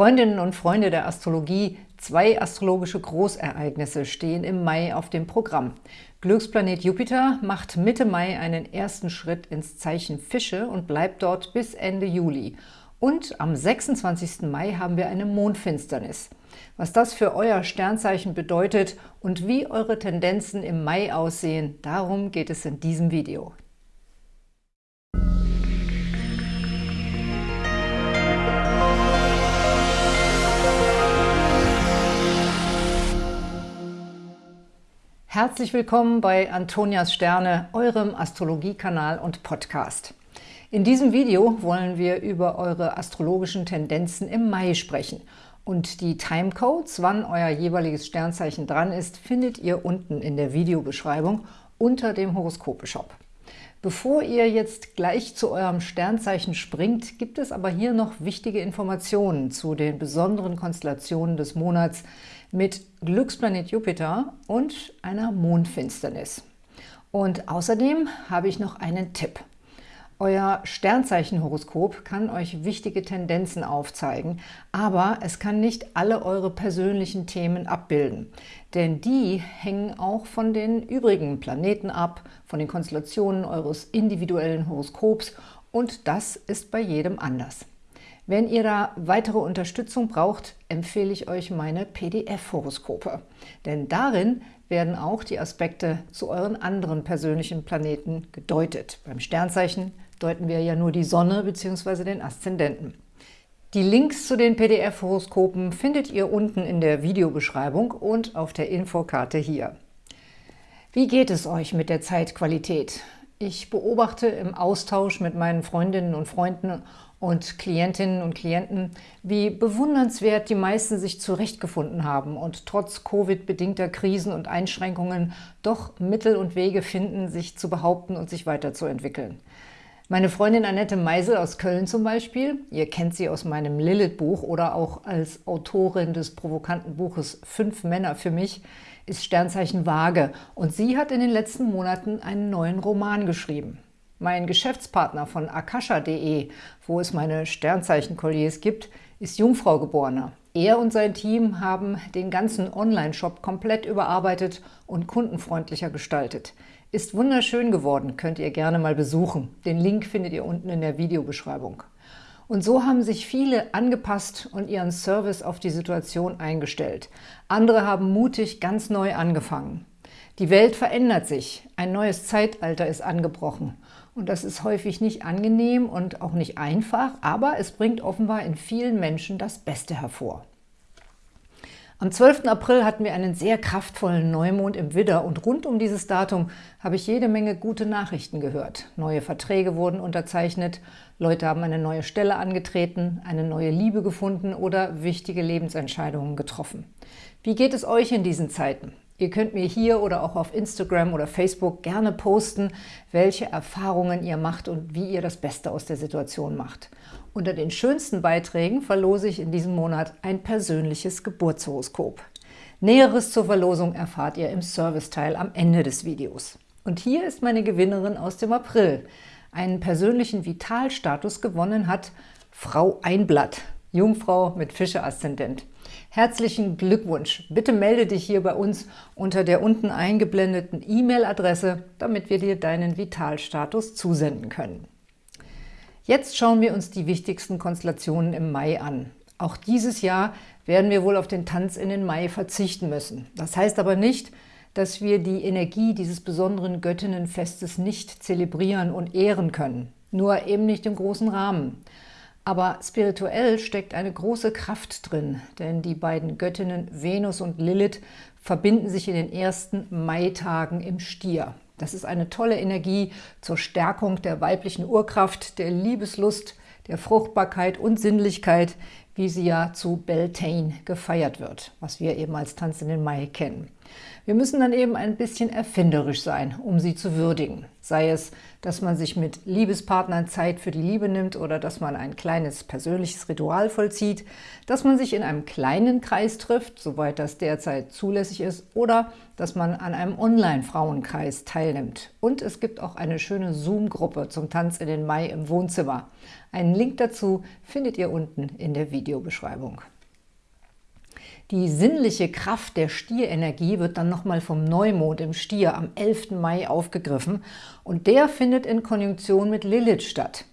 Freundinnen und Freunde der Astrologie, zwei astrologische Großereignisse stehen im Mai auf dem Programm. Glücksplanet Jupiter macht Mitte Mai einen ersten Schritt ins Zeichen Fische und bleibt dort bis Ende Juli. Und am 26. Mai haben wir eine Mondfinsternis. Was das für euer Sternzeichen bedeutet und wie eure Tendenzen im Mai aussehen, darum geht es in diesem Video. Herzlich willkommen bei Antonias Sterne, eurem Astrologiekanal und Podcast. In diesem Video wollen wir über eure astrologischen Tendenzen im Mai sprechen. Und die Timecodes, wann euer jeweiliges Sternzeichen dran ist, findet ihr unten in der Videobeschreibung unter dem Horoskope-Shop. Bevor ihr jetzt gleich zu eurem Sternzeichen springt, gibt es aber hier noch wichtige Informationen zu den besonderen Konstellationen des Monats, mit Glücksplanet Jupiter und einer Mondfinsternis. Und außerdem habe ich noch einen Tipp. Euer Sternzeichenhoroskop kann euch wichtige Tendenzen aufzeigen, aber es kann nicht alle eure persönlichen Themen abbilden. Denn die hängen auch von den übrigen Planeten ab, von den Konstellationen eures individuellen Horoskops und das ist bei jedem anders. Wenn ihr da weitere Unterstützung braucht, empfehle ich euch meine PDF-Horoskope. Denn darin werden auch die Aspekte zu euren anderen persönlichen Planeten gedeutet. Beim Sternzeichen deuten wir ja nur die Sonne bzw. den Aszendenten. Die Links zu den PDF-Horoskopen findet ihr unten in der Videobeschreibung und auf der Infokarte hier. Wie geht es euch mit der Zeitqualität? Ich beobachte im Austausch mit meinen Freundinnen und Freunden und Klientinnen und Klienten, wie bewundernswert die meisten sich zurechtgefunden haben und trotz Covid-bedingter Krisen und Einschränkungen doch Mittel und Wege finden, sich zu behaupten und sich weiterzuentwickeln. Meine Freundin Annette Meisel aus Köln zum Beispiel, ihr kennt sie aus meinem Lilith-Buch oder auch als Autorin des provokanten Buches Fünf Männer für mich, ist Sternzeichen Waage und sie hat in den letzten Monaten einen neuen Roman geschrieben. Mein Geschäftspartner von akasha.de, wo es meine Sternzeichen-Kolliers gibt, ist Jungfrau-Geborener. Er und sein Team haben den ganzen Online-Shop komplett überarbeitet und kundenfreundlicher gestaltet. Ist wunderschön geworden, könnt ihr gerne mal besuchen. Den Link findet ihr unten in der Videobeschreibung. Und so haben sich viele angepasst und ihren Service auf die Situation eingestellt. Andere haben mutig ganz neu angefangen. Die Welt verändert sich, ein neues Zeitalter ist angebrochen und das ist häufig nicht angenehm und auch nicht einfach, aber es bringt offenbar in vielen Menschen das Beste hervor. Am 12. April hatten wir einen sehr kraftvollen Neumond im Widder und rund um dieses Datum habe ich jede Menge gute Nachrichten gehört. Neue Verträge wurden unterzeichnet, Leute haben eine neue Stelle angetreten, eine neue Liebe gefunden oder wichtige Lebensentscheidungen getroffen. Wie geht es euch in diesen Zeiten? Ihr könnt mir hier oder auch auf Instagram oder Facebook gerne posten, welche Erfahrungen ihr macht und wie ihr das Beste aus der Situation macht. Unter den schönsten Beiträgen verlose ich in diesem Monat ein persönliches Geburtshoroskop. Näheres zur Verlosung erfahrt ihr im Serviceteil am Ende des Videos. Und hier ist meine Gewinnerin aus dem April. Einen persönlichen Vitalstatus gewonnen hat Frau Einblatt, Jungfrau mit Fische-Aszendent. Herzlichen Glückwunsch! Bitte melde dich hier bei uns unter der unten eingeblendeten E-Mail-Adresse, damit wir dir deinen Vitalstatus zusenden können. Jetzt schauen wir uns die wichtigsten Konstellationen im Mai an. Auch dieses Jahr werden wir wohl auf den Tanz in den Mai verzichten müssen. Das heißt aber nicht, dass wir die Energie dieses besonderen Göttinnenfestes nicht zelebrieren und ehren können. Nur eben nicht im großen Rahmen. Aber spirituell steckt eine große Kraft drin, denn die beiden Göttinnen Venus und Lilith verbinden sich in den ersten Maitagen im Stier. Das ist eine tolle Energie zur Stärkung der weiblichen Urkraft, der Liebeslust, der Fruchtbarkeit und Sinnlichkeit, wie sie ja zu Beltane gefeiert wird, was wir eben als Tanz in den Mai kennen. Wir müssen dann eben ein bisschen erfinderisch sein, um sie zu würdigen. Sei es, dass man sich mit Liebespartnern Zeit für die Liebe nimmt oder dass man ein kleines persönliches Ritual vollzieht, dass man sich in einem kleinen Kreis trifft, soweit das derzeit zulässig ist, oder dass man an einem Online-Frauenkreis teilnimmt. Und es gibt auch eine schöne Zoom-Gruppe zum Tanz in den Mai im Wohnzimmer. Einen Link dazu findet ihr unten in der Videobeschreibung. Die sinnliche Kraft der Stierenergie wird dann nochmal vom Neumond im Stier am 11. Mai aufgegriffen und der findet in Konjunktion mit Lilith statt.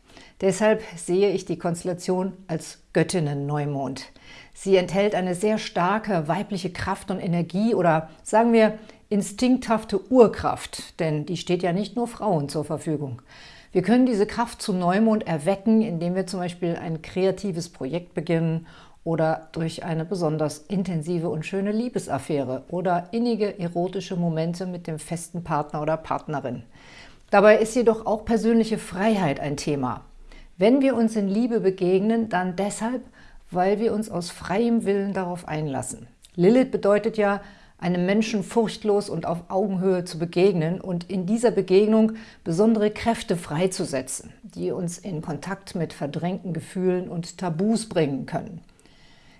Deshalb sehe ich die Konstellation als Göttinnen-Neumond. Sie enthält eine sehr starke weibliche Kraft und Energie oder sagen wir instinkthafte Urkraft, denn die steht ja nicht nur Frauen zur Verfügung. Wir können diese Kraft zu Neumond erwecken, indem wir zum Beispiel ein kreatives Projekt beginnen oder durch eine besonders intensive und schöne Liebesaffäre oder innige erotische Momente mit dem festen Partner oder Partnerin. Dabei ist jedoch auch persönliche Freiheit ein Thema. Wenn wir uns in Liebe begegnen, dann deshalb, weil wir uns aus freiem Willen darauf einlassen. Lilith bedeutet ja, einem Menschen furchtlos und auf Augenhöhe zu begegnen und in dieser Begegnung besondere Kräfte freizusetzen, die uns in Kontakt mit verdrängten Gefühlen und Tabus bringen können.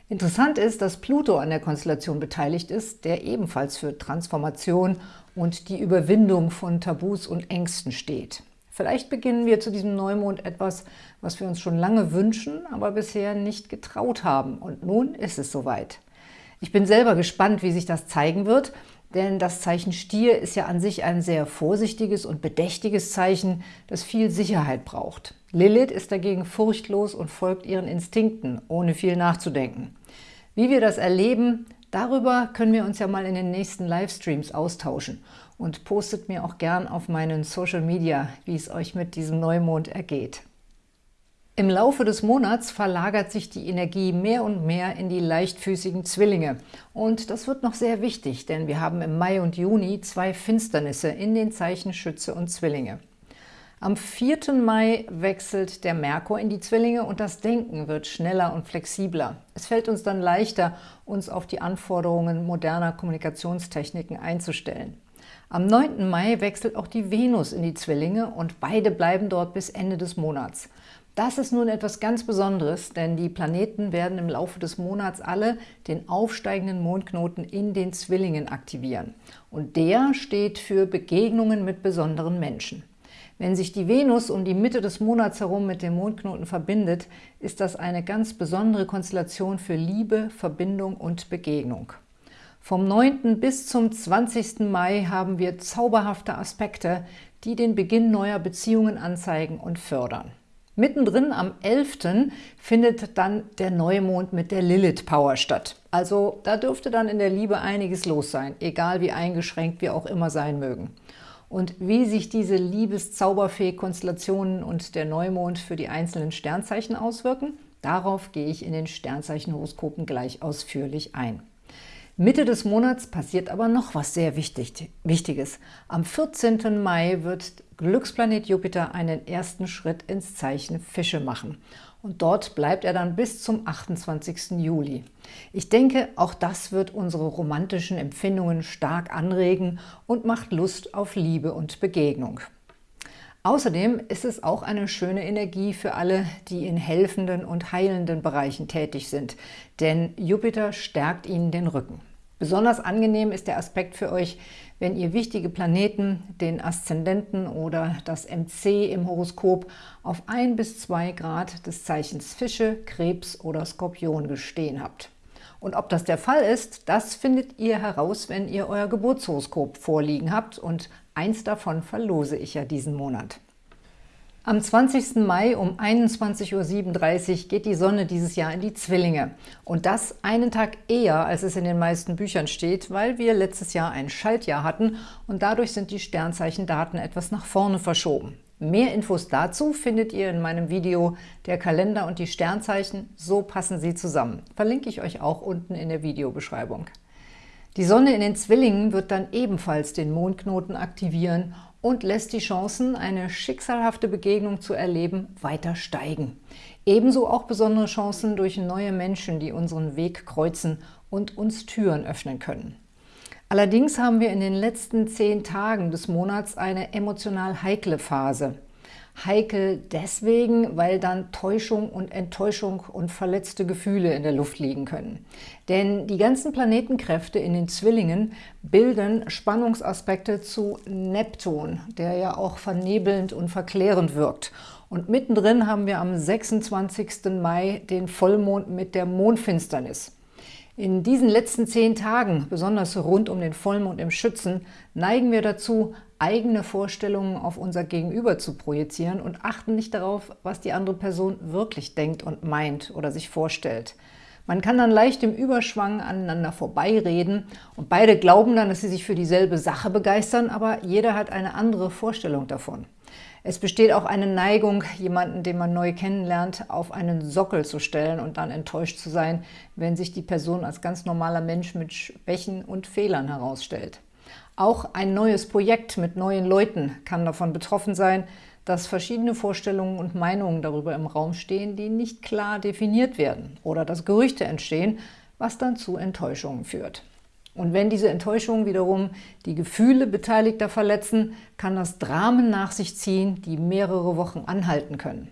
Interessant ist, dass Pluto an der Konstellation beteiligt ist, der ebenfalls für Transformation und die Überwindung von Tabus und Ängsten steht. Vielleicht beginnen wir zu diesem Neumond etwas, was wir uns schon lange wünschen, aber bisher nicht getraut haben. Und nun ist es soweit. Ich bin selber gespannt, wie sich das zeigen wird, denn das Zeichen Stier ist ja an sich ein sehr vorsichtiges und bedächtiges Zeichen, das viel Sicherheit braucht. Lilith ist dagegen furchtlos und folgt ihren Instinkten, ohne viel nachzudenken. Wie wir das erleben, darüber können wir uns ja mal in den nächsten Livestreams austauschen und postet mir auch gern auf meinen Social Media, wie es euch mit diesem Neumond ergeht. Im Laufe des Monats verlagert sich die Energie mehr und mehr in die leichtfüßigen Zwillinge. Und das wird noch sehr wichtig, denn wir haben im Mai und Juni zwei Finsternisse in den Zeichen Schütze und Zwillinge. Am 4. Mai wechselt der Merkur in die Zwillinge und das Denken wird schneller und flexibler. Es fällt uns dann leichter, uns auf die Anforderungen moderner Kommunikationstechniken einzustellen. Am 9. Mai wechselt auch die Venus in die Zwillinge und beide bleiben dort bis Ende des Monats. Das ist nun etwas ganz Besonderes, denn die Planeten werden im Laufe des Monats alle den aufsteigenden Mondknoten in den Zwillingen aktivieren. Und der steht für Begegnungen mit besonderen Menschen. Wenn sich die Venus um die Mitte des Monats herum mit dem Mondknoten verbindet, ist das eine ganz besondere Konstellation für Liebe, Verbindung und Begegnung. Vom 9. bis zum 20. Mai haben wir zauberhafte Aspekte, die den Beginn neuer Beziehungen anzeigen und fördern. Mittendrin am 11. findet dann der Neumond mit der Lilith-Power statt. Also da dürfte dann in der Liebe einiges los sein, egal wie eingeschränkt wir auch immer sein mögen. Und wie sich diese Liebeszauberfee-Konstellationen und der Neumond für die einzelnen Sternzeichen auswirken, darauf gehe ich in den Sternzeichenhoroskopen gleich ausführlich ein. Mitte des Monats passiert aber noch was sehr wichtig, Wichtiges. Am 14. Mai wird Glücksplanet Jupiter einen ersten Schritt ins Zeichen Fische machen. Und dort bleibt er dann bis zum 28. Juli. Ich denke, auch das wird unsere romantischen Empfindungen stark anregen und macht Lust auf Liebe und Begegnung. Außerdem ist es auch eine schöne Energie für alle, die in helfenden und heilenden Bereichen tätig sind, denn Jupiter stärkt ihnen den Rücken. Besonders angenehm ist der Aspekt für euch, wenn ihr wichtige Planeten, den Aszendenten oder das MC im Horoskop auf 1 bis 2 Grad des Zeichens Fische, Krebs oder Skorpion gestehen habt. Und ob das der Fall ist, das findet ihr heraus, wenn ihr euer Geburtshoroskop vorliegen habt und eins davon verlose ich ja diesen Monat. Am 20. Mai um 21.37 Uhr geht die Sonne dieses Jahr in die Zwillinge. Und das einen Tag eher, als es in den meisten Büchern steht, weil wir letztes Jahr ein Schaltjahr hatten und dadurch sind die Sternzeichendaten etwas nach vorne verschoben. Mehr Infos dazu findet ihr in meinem Video Der Kalender und die Sternzeichen, so passen sie zusammen. Verlinke ich euch auch unten in der Videobeschreibung. Die Sonne in den Zwillingen wird dann ebenfalls den Mondknoten aktivieren und lässt die Chancen, eine schicksalhafte Begegnung zu erleben, weiter steigen. Ebenso auch besondere Chancen durch neue Menschen, die unseren Weg kreuzen und uns Türen öffnen können. Allerdings haben wir in den letzten zehn Tagen des Monats eine emotional heikle Phase. Heikel deswegen, weil dann Täuschung und Enttäuschung und verletzte Gefühle in der Luft liegen können. Denn die ganzen Planetenkräfte in den Zwillingen bilden Spannungsaspekte zu Neptun, der ja auch vernebelnd und verklärend wirkt. Und mittendrin haben wir am 26. Mai den Vollmond mit der Mondfinsternis. In diesen letzten zehn Tagen, besonders rund um den Vollmond im Schützen, neigen wir dazu, eigene Vorstellungen auf unser Gegenüber zu projizieren und achten nicht darauf, was die andere Person wirklich denkt und meint oder sich vorstellt. Man kann dann leicht im Überschwang aneinander vorbeireden und beide glauben dann, dass sie sich für dieselbe Sache begeistern, aber jeder hat eine andere Vorstellung davon. Es besteht auch eine Neigung, jemanden, den man neu kennenlernt, auf einen Sockel zu stellen und dann enttäuscht zu sein, wenn sich die Person als ganz normaler Mensch mit Schwächen und Fehlern herausstellt. Auch ein neues Projekt mit neuen Leuten kann davon betroffen sein, dass verschiedene Vorstellungen und Meinungen darüber im Raum stehen, die nicht klar definiert werden oder dass Gerüchte entstehen, was dann zu Enttäuschungen führt. Und wenn diese Enttäuschungen wiederum die Gefühle Beteiligter verletzen, kann das Dramen nach sich ziehen, die mehrere Wochen anhalten können.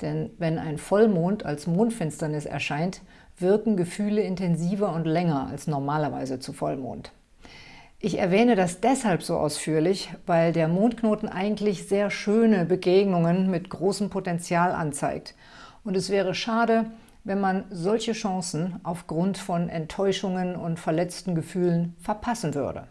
Denn wenn ein Vollmond als Mondfinsternis erscheint, wirken Gefühle intensiver und länger als normalerweise zu Vollmond. Ich erwähne das deshalb so ausführlich, weil der Mondknoten eigentlich sehr schöne Begegnungen mit großem Potenzial anzeigt. Und es wäre schade, wenn man solche Chancen aufgrund von Enttäuschungen und verletzten Gefühlen verpassen würde.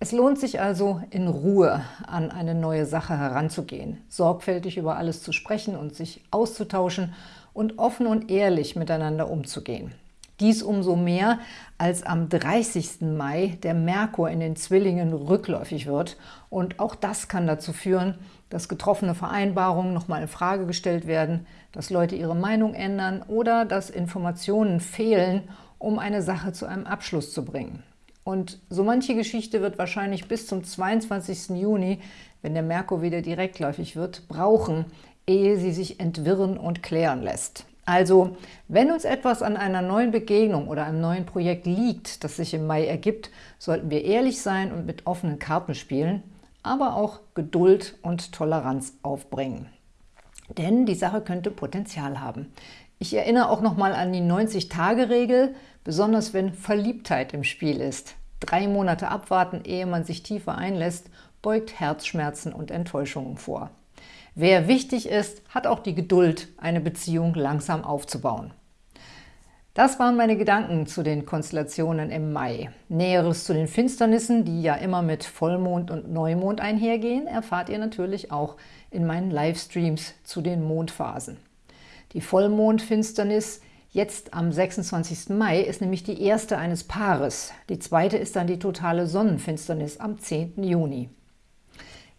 Es lohnt sich also, in Ruhe an eine neue Sache heranzugehen, sorgfältig über alles zu sprechen und sich auszutauschen und offen und ehrlich miteinander umzugehen. Dies umso mehr, als am 30. Mai der Merkur in den Zwillingen rückläufig wird. Und auch das kann dazu führen, dass getroffene Vereinbarungen nochmal in Frage gestellt werden, dass Leute ihre Meinung ändern oder dass Informationen fehlen, um eine Sache zu einem Abschluss zu bringen. Und so manche Geschichte wird wahrscheinlich bis zum 22. Juni, wenn der Merkur wieder direktläufig wird, brauchen, ehe sie sich entwirren und klären lässt. Also, wenn uns etwas an einer neuen Begegnung oder einem neuen Projekt liegt, das sich im Mai ergibt, sollten wir ehrlich sein und mit offenen Karten spielen, aber auch Geduld und Toleranz aufbringen. Denn die Sache könnte Potenzial haben. Ich erinnere auch nochmal an die 90-Tage-Regel, besonders wenn Verliebtheit im Spiel ist. Drei Monate abwarten, ehe man sich tiefer einlässt, beugt Herzschmerzen und Enttäuschungen vor. Wer wichtig ist, hat auch die Geduld, eine Beziehung langsam aufzubauen. Das waren meine Gedanken zu den Konstellationen im Mai. Näheres zu den Finsternissen, die ja immer mit Vollmond und Neumond einhergehen, erfahrt ihr natürlich auch in meinen Livestreams zu den Mondphasen. Die Vollmondfinsternis jetzt am 26. Mai ist nämlich die erste eines Paares. Die zweite ist dann die totale Sonnenfinsternis am 10. Juni.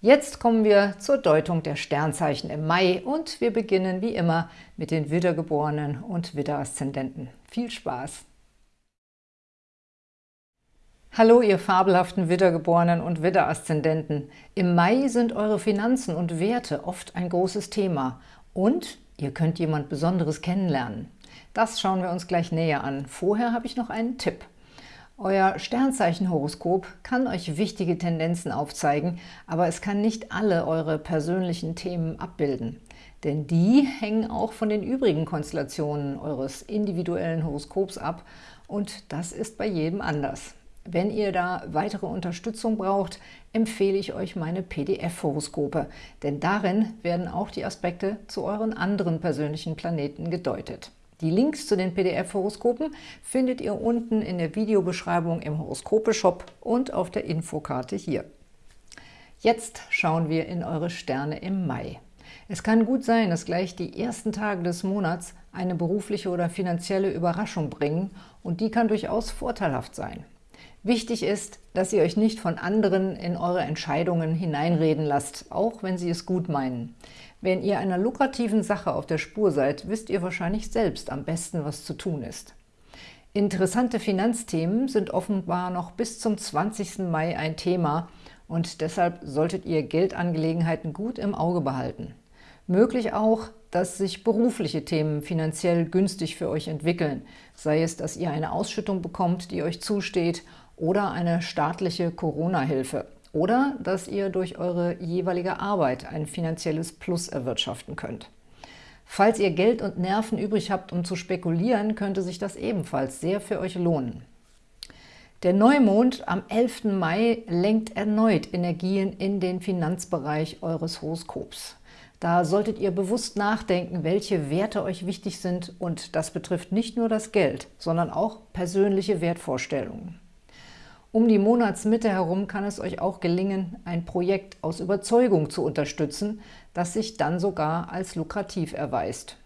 Jetzt kommen wir zur Deutung der Sternzeichen im Mai und wir beginnen wie immer mit den Widdergeborenen und Widderaszendenten. Viel Spaß! Hallo, ihr fabelhaften Widdergeborenen und Widderaszendenten. Im Mai sind eure Finanzen und Werte oft ein großes Thema und ihr könnt jemand Besonderes kennenlernen. Das schauen wir uns gleich näher an. Vorher habe ich noch einen Tipp. Euer Sternzeichenhoroskop kann euch wichtige Tendenzen aufzeigen, aber es kann nicht alle eure persönlichen Themen abbilden. Denn die hängen auch von den übrigen Konstellationen eures individuellen Horoskops ab und das ist bei jedem anders. Wenn ihr da weitere Unterstützung braucht, empfehle ich euch meine PDF-Horoskope, denn darin werden auch die Aspekte zu euren anderen persönlichen Planeten gedeutet. Die Links zu den PDF-Horoskopen findet ihr unten in der Videobeschreibung im Horoskope-Shop und auf der Infokarte hier. Jetzt schauen wir in eure Sterne im Mai. Es kann gut sein, dass gleich die ersten Tage des Monats eine berufliche oder finanzielle Überraschung bringen und die kann durchaus vorteilhaft sein. Wichtig ist, dass ihr euch nicht von anderen in eure Entscheidungen hineinreden lasst, auch wenn sie es gut meinen. Wenn ihr einer lukrativen Sache auf der Spur seid, wisst ihr wahrscheinlich selbst am besten, was zu tun ist. Interessante Finanzthemen sind offenbar noch bis zum 20. Mai ein Thema und deshalb solltet ihr Geldangelegenheiten gut im Auge behalten. Möglich auch, dass sich berufliche Themen finanziell günstig für euch entwickeln, sei es, dass ihr eine Ausschüttung bekommt, die euch zusteht, oder eine staatliche Corona-Hilfe oder dass ihr durch eure jeweilige Arbeit ein finanzielles Plus erwirtschaften könnt. Falls ihr Geld und Nerven übrig habt, um zu spekulieren, könnte sich das ebenfalls sehr für euch lohnen. Der Neumond am 11. Mai lenkt erneut Energien in den Finanzbereich eures Horoskops. Da solltet ihr bewusst nachdenken, welche Werte euch wichtig sind und das betrifft nicht nur das Geld, sondern auch persönliche Wertvorstellungen. Um die Monatsmitte herum kann es euch auch gelingen, ein Projekt aus Überzeugung zu unterstützen, das sich dann sogar als lukrativ erweist.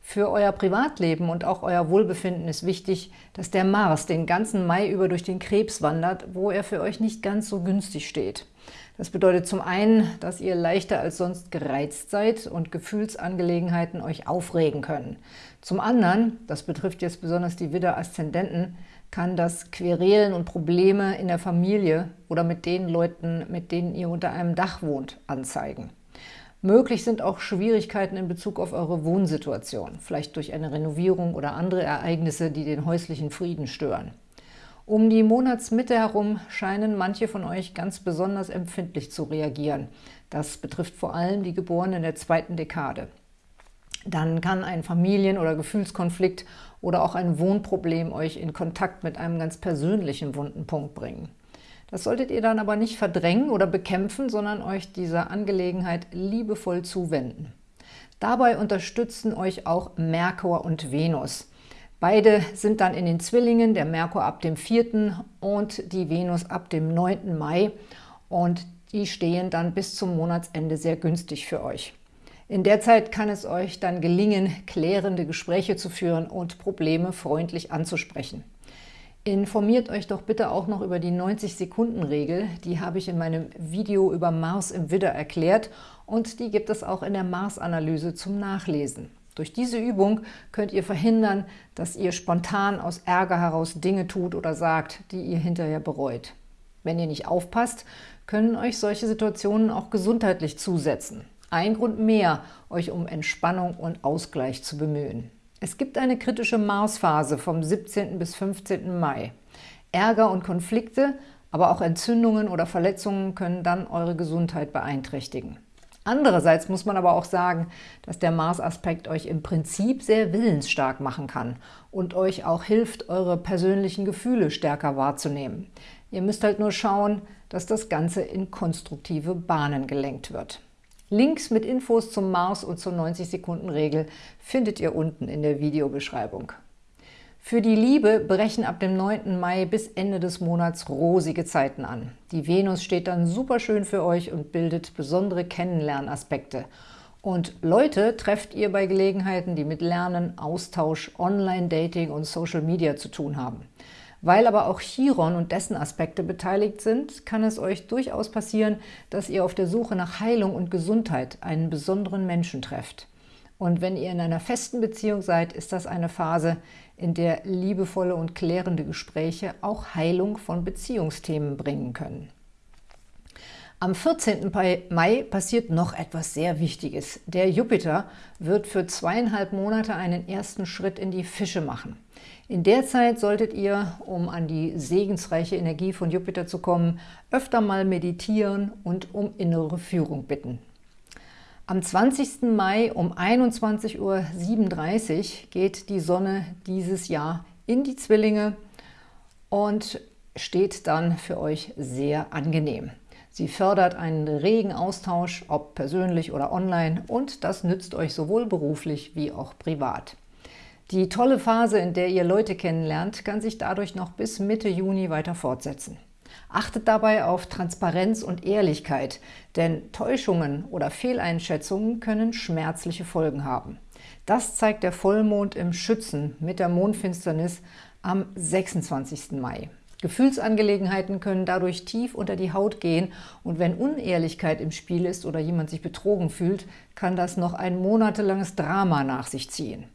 Für euer Privatleben und auch euer Wohlbefinden ist wichtig, dass der Mars den ganzen Mai über durch den Krebs wandert, wo er für euch nicht ganz so günstig steht. Das bedeutet zum einen, dass ihr leichter als sonst gereizt seid und Gefühlsangelegenheiten euch aufregen können. Zum anderen, das betrifft jetzt besonders die Widder-Aszendenten, kann das Querelen und Probleme in der Familie oder mit den Leuten, mit denen ihr unter einem Dach wohnt, anzeigen. Möglich sind auch Schwierigkeiten in Bezug auf eure Wohnsituation, vielleicht durch eine Renovierung oder andere Ereignisse, die den häuslichen Frieden stören. Um die Monatsmitte herum scheinen manche von euch ganz besonders empfindlich zu reagieren. Das betrifft vor allem die Geborenen der zweiten Dekade. Dann kann ein Familien- oder Gefühlskonflikt oder auch ein Wohnproblem euch in Kontakt mit einem ganz persönlichen wunden Punkt bringen. Das solltet ihr dann aber nicht verdrängen oder bekämpfen, sondern euch dieser Angelegenheit liebevoll zuwenden. Dabei unterstützen euch auch Merkur und Venus. Beide sind dann in den Zwillingen, der Merkur ab dem 4. und die Venus ab dem 9. Mai und die stehen dann bis zum Monatsende sehr günstig für euch. In der Zeit kann es euch dann gelingen, klärende Gespräche zu führen und Probleme freundlich anzusprechen. Informiert euch doch bitte auch noch über die 90-Sekunden-Regel. Die habe ich in meinem Video über Mars im Widder erklärt und die gibt es auch in der Mars-Analyse zum Nachlesen. Durch diese Übung könnt ihr verhindern, dass ihr spontan aus Ärger heraus Dinge tut oder sagt, die ihr hinterher bereut. Wenn ihr nicht aufpasst, können euch solche Situationen auch gesundheitlich zusetzen. Ein Grund mehr, euch um Entspannung und Ausgleich zu bemühen. Es gibt eine kritische Marsphase vom 17. bis 15. Mai. Ärger und Konflikte, aber auch Entzündungen oder Verletzungen können dann eure Gesundheit beeinträchtigen. Andererseits muss man aber auch sagen, dass der Mars-Aspekt euch im Prinzip sehr willensstark machen kann und euch auch hilft, eure persönlichen Gefühle stärker wahrzunehmen. Ihr müsst halt nur schauen, dass das Ganze in konstruktive Bahnen gelenkt wird. Links mit Infos zum Mars und zur 90-Sekunden-Regel findet ihr unten in der Videobeschreibung. Für die Liebe brechen ab dem 9. Mai bis Ende des Monats rosige Zeiten an. Die Venus steht dann super schön für euch und bildet besondere Kennenlernaspekte. Und Leute trefft ihr bei Gelegenheiten, die mit Lernen, Austausch, Online-Dating und Social Media zu tun haben. Weil aber auch Chiron und dessen Aspekte beteiligt sind, kann es euch durchaus passieren, dass ihr auf der Suche nach Heilung und Gesundheit einen besonderen Menschen trefft. Und wenn ihr in einer festen Beziehung seid, ist das eine Phase, in der liebevolle und klärende Gespräche auch Heilung von Beziehungsthemen bringen können. Am 14. Mai passiert noch etwas sehr Wichtiges. Der Jupiter wird für zweieinhalb Monate einen ersten Schritt in die Fische machen. In der Zeit solltet ihr, um an die segensreiche Energie von Jupiter zu kommen, öfter mal meditieren und um innere Führung bitten. Am 20. Mai um 21.37 Uhr geht die Sonne dieses Jahr in die Zwillinge und steht dann für euch sehr angenehm. Sie fördert einen regen Austausch, ob persönlich oder online, und das nützt euch sowohl beruflich wie auch privat. Die tolle Phase, in der ihr Leute kennenlernt, kann sich dadurch noch bis Mitte Juni weiter fortsetzen. Achtet dabei auf Transparenz und Ehrlichkeit, denn Täuschungen oder Fehleinschätzungen können schmerzliche Folgen haben. Das zeigt der Vollmond im Schützen mit der Mondfinsternis am 26. Mai. Gefühlsangelegenheiten können dadurch tief unter die Haut gehen und wenn Unehrlichkeit im Spiel ist oder jemand sich betrogen fühlt, kann das noch ein monatelanges Drama nach sich ziehen.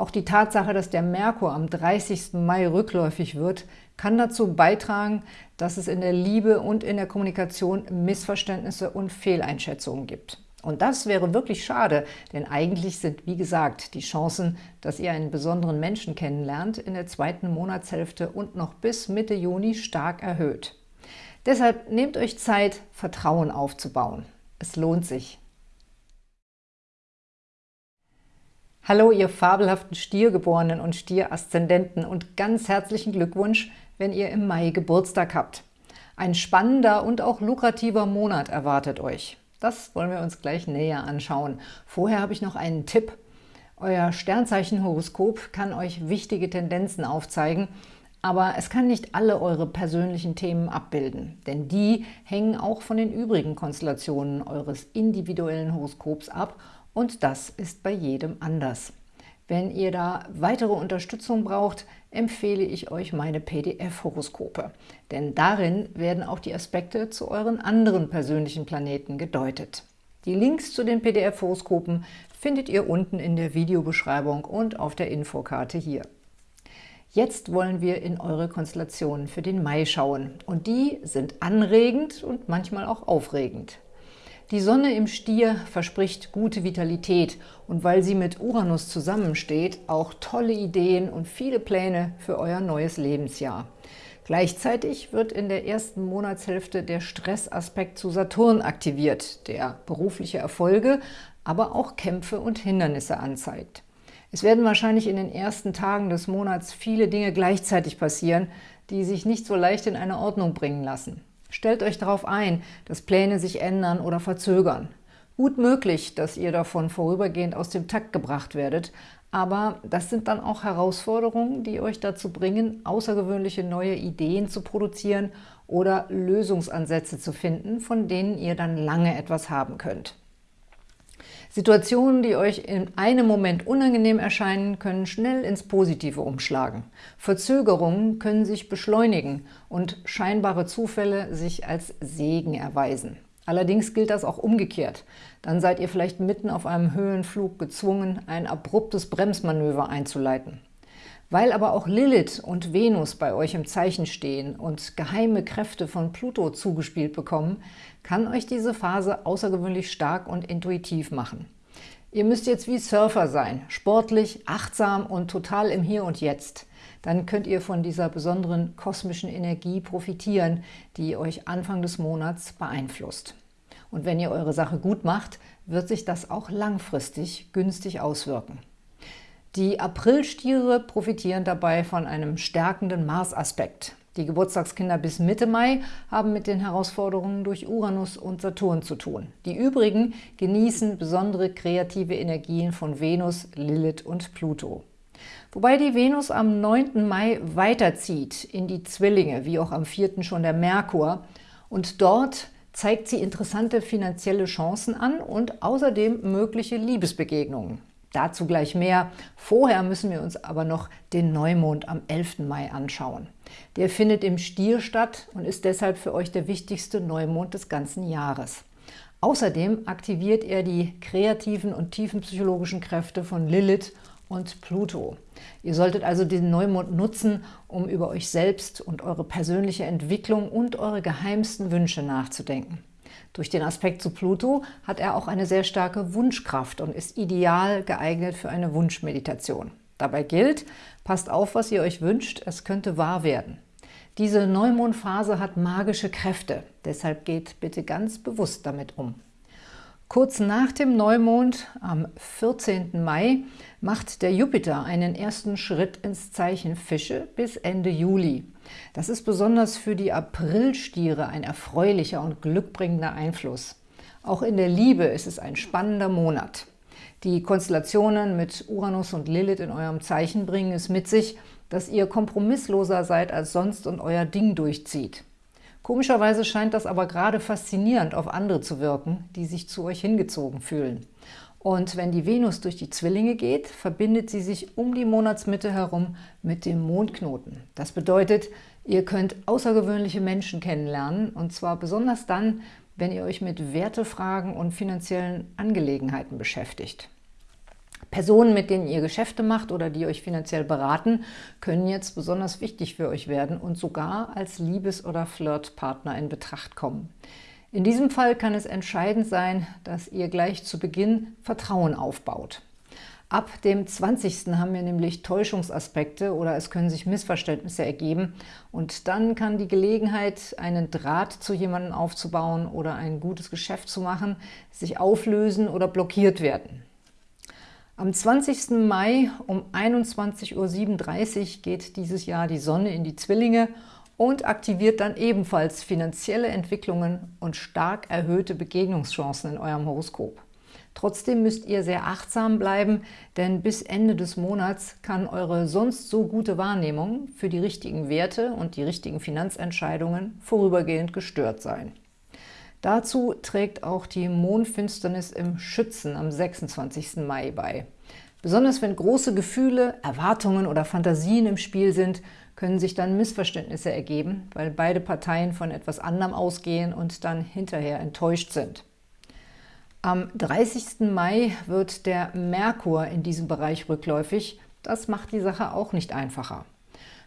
Auch die Tatsache, dass der Merkur am 30. Mai rückläufig wird, kann dazu beitragen, dass es in der Liebe und in der Kommunikation Missverständnisse und Fehleinschätzungen gibt. Und das wäre wirklich schade, denn eigentlich sind, wie gesagt, die Chancen, dass ihr einen besonderen Menschen kennenlernt, in der zweiten Monatshälfte und noch bis Mitte Juni stark erhöht. Deshalb nehmt euch Zeit, Vertrauen aufzubauen. Es lohnt sich. Hallo, ihr fabelhaften Stiergeborenen und Stieraszendenten und ganz herzlichen Glückwunsch, wenn ihr im Mai Geburtstag habt. Ein spannender und auch lukrativer Monat erwartet euch. Das wollen wir uns gleich näher anschauen. Vorher habe ich noch einen Tipp. Euer Sternzeichenhoroskop kann euch wichtige Tendenzen aufzeigen, aber es kann nicht alle eure persönlichen Themen abbilden, denn die hängen auch von den übrigen Konstellationen eures individuellen Horoskops ab und das ist bei jedem anders. Wenn ihr da weitere Unterstützung braucht, empfehle ich euch meine PDF-Horoskope, denn darin werden auch die Aspekte zu euren anderen persönlichen Planeten gedeutet. Die Links zu den PDF-Horoskopen findet ihr unten in der Videobeschreibung und auf der Infokarte hier. Jetzt wollen wir in eure Konstellationen für den Mai schauen und die sind anregend und manchmal auch aufregend. Die Sonne im Stier verspricht gute Vitalität und weil sie mit Uranus zusammensteht, auch tolle Ideen und viele Pläne für euer neues Lebensjahr. Gleichzeitig wird in der ersten Monatshälfte der Stressaspekt zu Saturn aktiviert, der berufliche Erfolge, aber auch Kämpfe und Hindernisse anzeigt. Es werden wahrscheinlich in den ersten Tagen des Monats viele Dinge gleichzeitig passieren, die sich nicht so leicht in eine Ordnung bringen lassen. Stellt euch darauf ein, dass Pläne sich ändern oder verzögern. Gut möglich, dass ihr davon vorübergehend aus dem Takt gebracht werdet, aber das sind dann auch Herausforderungen, die euch dazu bringen, außergewöhnliche neue Ideen zu produzieren oder Lösungsansätze zu finden, von denen ihr dann lange etwas haben könnt. Situationen, die euch in einem Moment unangenehm erscheinen, können schnell ins Positive umschlagen. Verzögerungen können sich beschleunigen und scheinbare Zufälle sich als Segen erweisen. Allerdings gilt das auch umgekehrt. Dann seid ihr vielleicht mitten auf einem Höhenflug gezwungen, ein abruptes Bremsmanöver einzuleiten. Weil aber auch Lilith und Venus bei euch im Zeichen stehen und geheime Kräfte von Pluto zugespielt bekommen, kann euch diese Phase außergewöhnlich stark und intuitiv machen. Ihr müsst jetzt wie Surfer sein, sportlich, achtsam und total im Hier und Jetzt. Dann könnt ihr von dieser besonderen kosmischen Energie profitieren, die euch Anfang des Monats beeinflusst. Und wenn ihr eure Sache gut macht, wird sich das auch langfristig günstig auswirken. Die Aprilstiere profitieren dabei von einem stärkenden Mars-Aspekt. Die Geburtstagskinder bis Mitte Mai haben mit den Herausforderungen durch Uranus und Saturn zu tun. Die übrigen genießen besondere kreative Energien von Venus, Lilith und Pluto. Wobei die Venus am 9. Mai weiterzieht in die Zwillinge, wie auch am 4. schon der Merkur. Und dort zeigt sie interessante finanzielle Chancen an und außerdem mögliche Liebesbegegnungen. Dazu gleich mehr. Vorher müssen wir uns aber noch den Neumond am 11. Mai anschauen. Der findet im Stier statt und ist deshalb für euch der wichtigste Neumond des ganzen Jahres. Außerdem aktiviert er die kreativen und tiefen psychologischen Kräfte von Lilith und Pluto. Ihr solltet also den Neumond nutzen, um über euch selbst und eure persönliche Entwicklung und eure geheimsten Wünsche nachzudenken. Durch den Aspekt zu Pluto hat er auch eine sehr starke Wunschkraft und ist ideal geeignet für eine Wunschmeditation. Dabei gilt, passt auf, was ihr euch wünscht, es könnte wahr werden. Diese Neumondphase hat magische Kräfte, deshalb geht bitte ganz bewusst damit um. Kurz nach dem Neumond, am 14. Mai, macht der Jupiter einen ersten Schritt ins Zeichen Fische bis Ende Juli. Das ist besonders für die Aprilstiere ein erfreulicher und glückbringender Einfluss. Auch in der Liebe ist es ein spannender Monat. Die Konstellationen mit Uranus und Lilith in eurem Zeichen bringen es mit sich, dass ihr kompromissloser seid als sonst und euer Ding durchzieht. Komischerweise scheint das aber gerade faszinierend auf andere zu wirken, die sich zu euch hingezogen fühlen. Und wenn die Venus durch die Zwillinge geht, verbindet sie sich um die Monatsmitte herum mit dem Mondknoten. Das bedeutet, ihr könnt außergewöhnliche Menschen kennenlernen, und zwar besonders dann, wenn ihr euch mit Wertefragen und finanziellen Angelegenheiten beschäftigt. Personen, mit denen ihr Geschäfte macht oder die euch finanziell beraten, können jetzt besonders wichtig für euch werden und sogar als Liebes- oder Flirtpartner in Betracht kommen. In diesem Fall kann es entscheidend sein, dass ihr gleich zu Beginn Vertrauen aufbaut. Ab dem 20. haben wir nämlich Täuschungsaspekte oder es können sich Missverständnisse ergeben und dann kann die Gelegenheit, einen Draht zu jemandem aufzubauen oder ein gutes Geschäft zu machen, sich auflösen oder blockiert werden. Am 20. Mai um 21.37 Uhr geht dieses Jahr die Sonne in die Zwillinge und aktiviert dann ebenfalls finanzielle Entwicklungen und stark erhöhte Begegnungschancen in eurem Horoskop. Trotzdem müsst ihr sehr achtsam bleiben, denn bis Ende des Monats kann eure sonst so gute Wahrnehmung für die richtigen Werte und die richtigen Finanzentscheidungen vorübergehend gestört sein. Dazu trägt auch die Mondfinsternis im Schützen am 26. Mai bei. Besonders wenn große Gefühle, Erwartungen oder Fantasien im Spiel sind, können sich dann Missverständnisse ergeben, weil beide Parteien von etwas anderem ausgehen und dann hinterher enttäuscht sind. Am 30. Mai wird der Merkur in diesem Bereich rückläufig. Das macht die Sache auch nicht einfacher.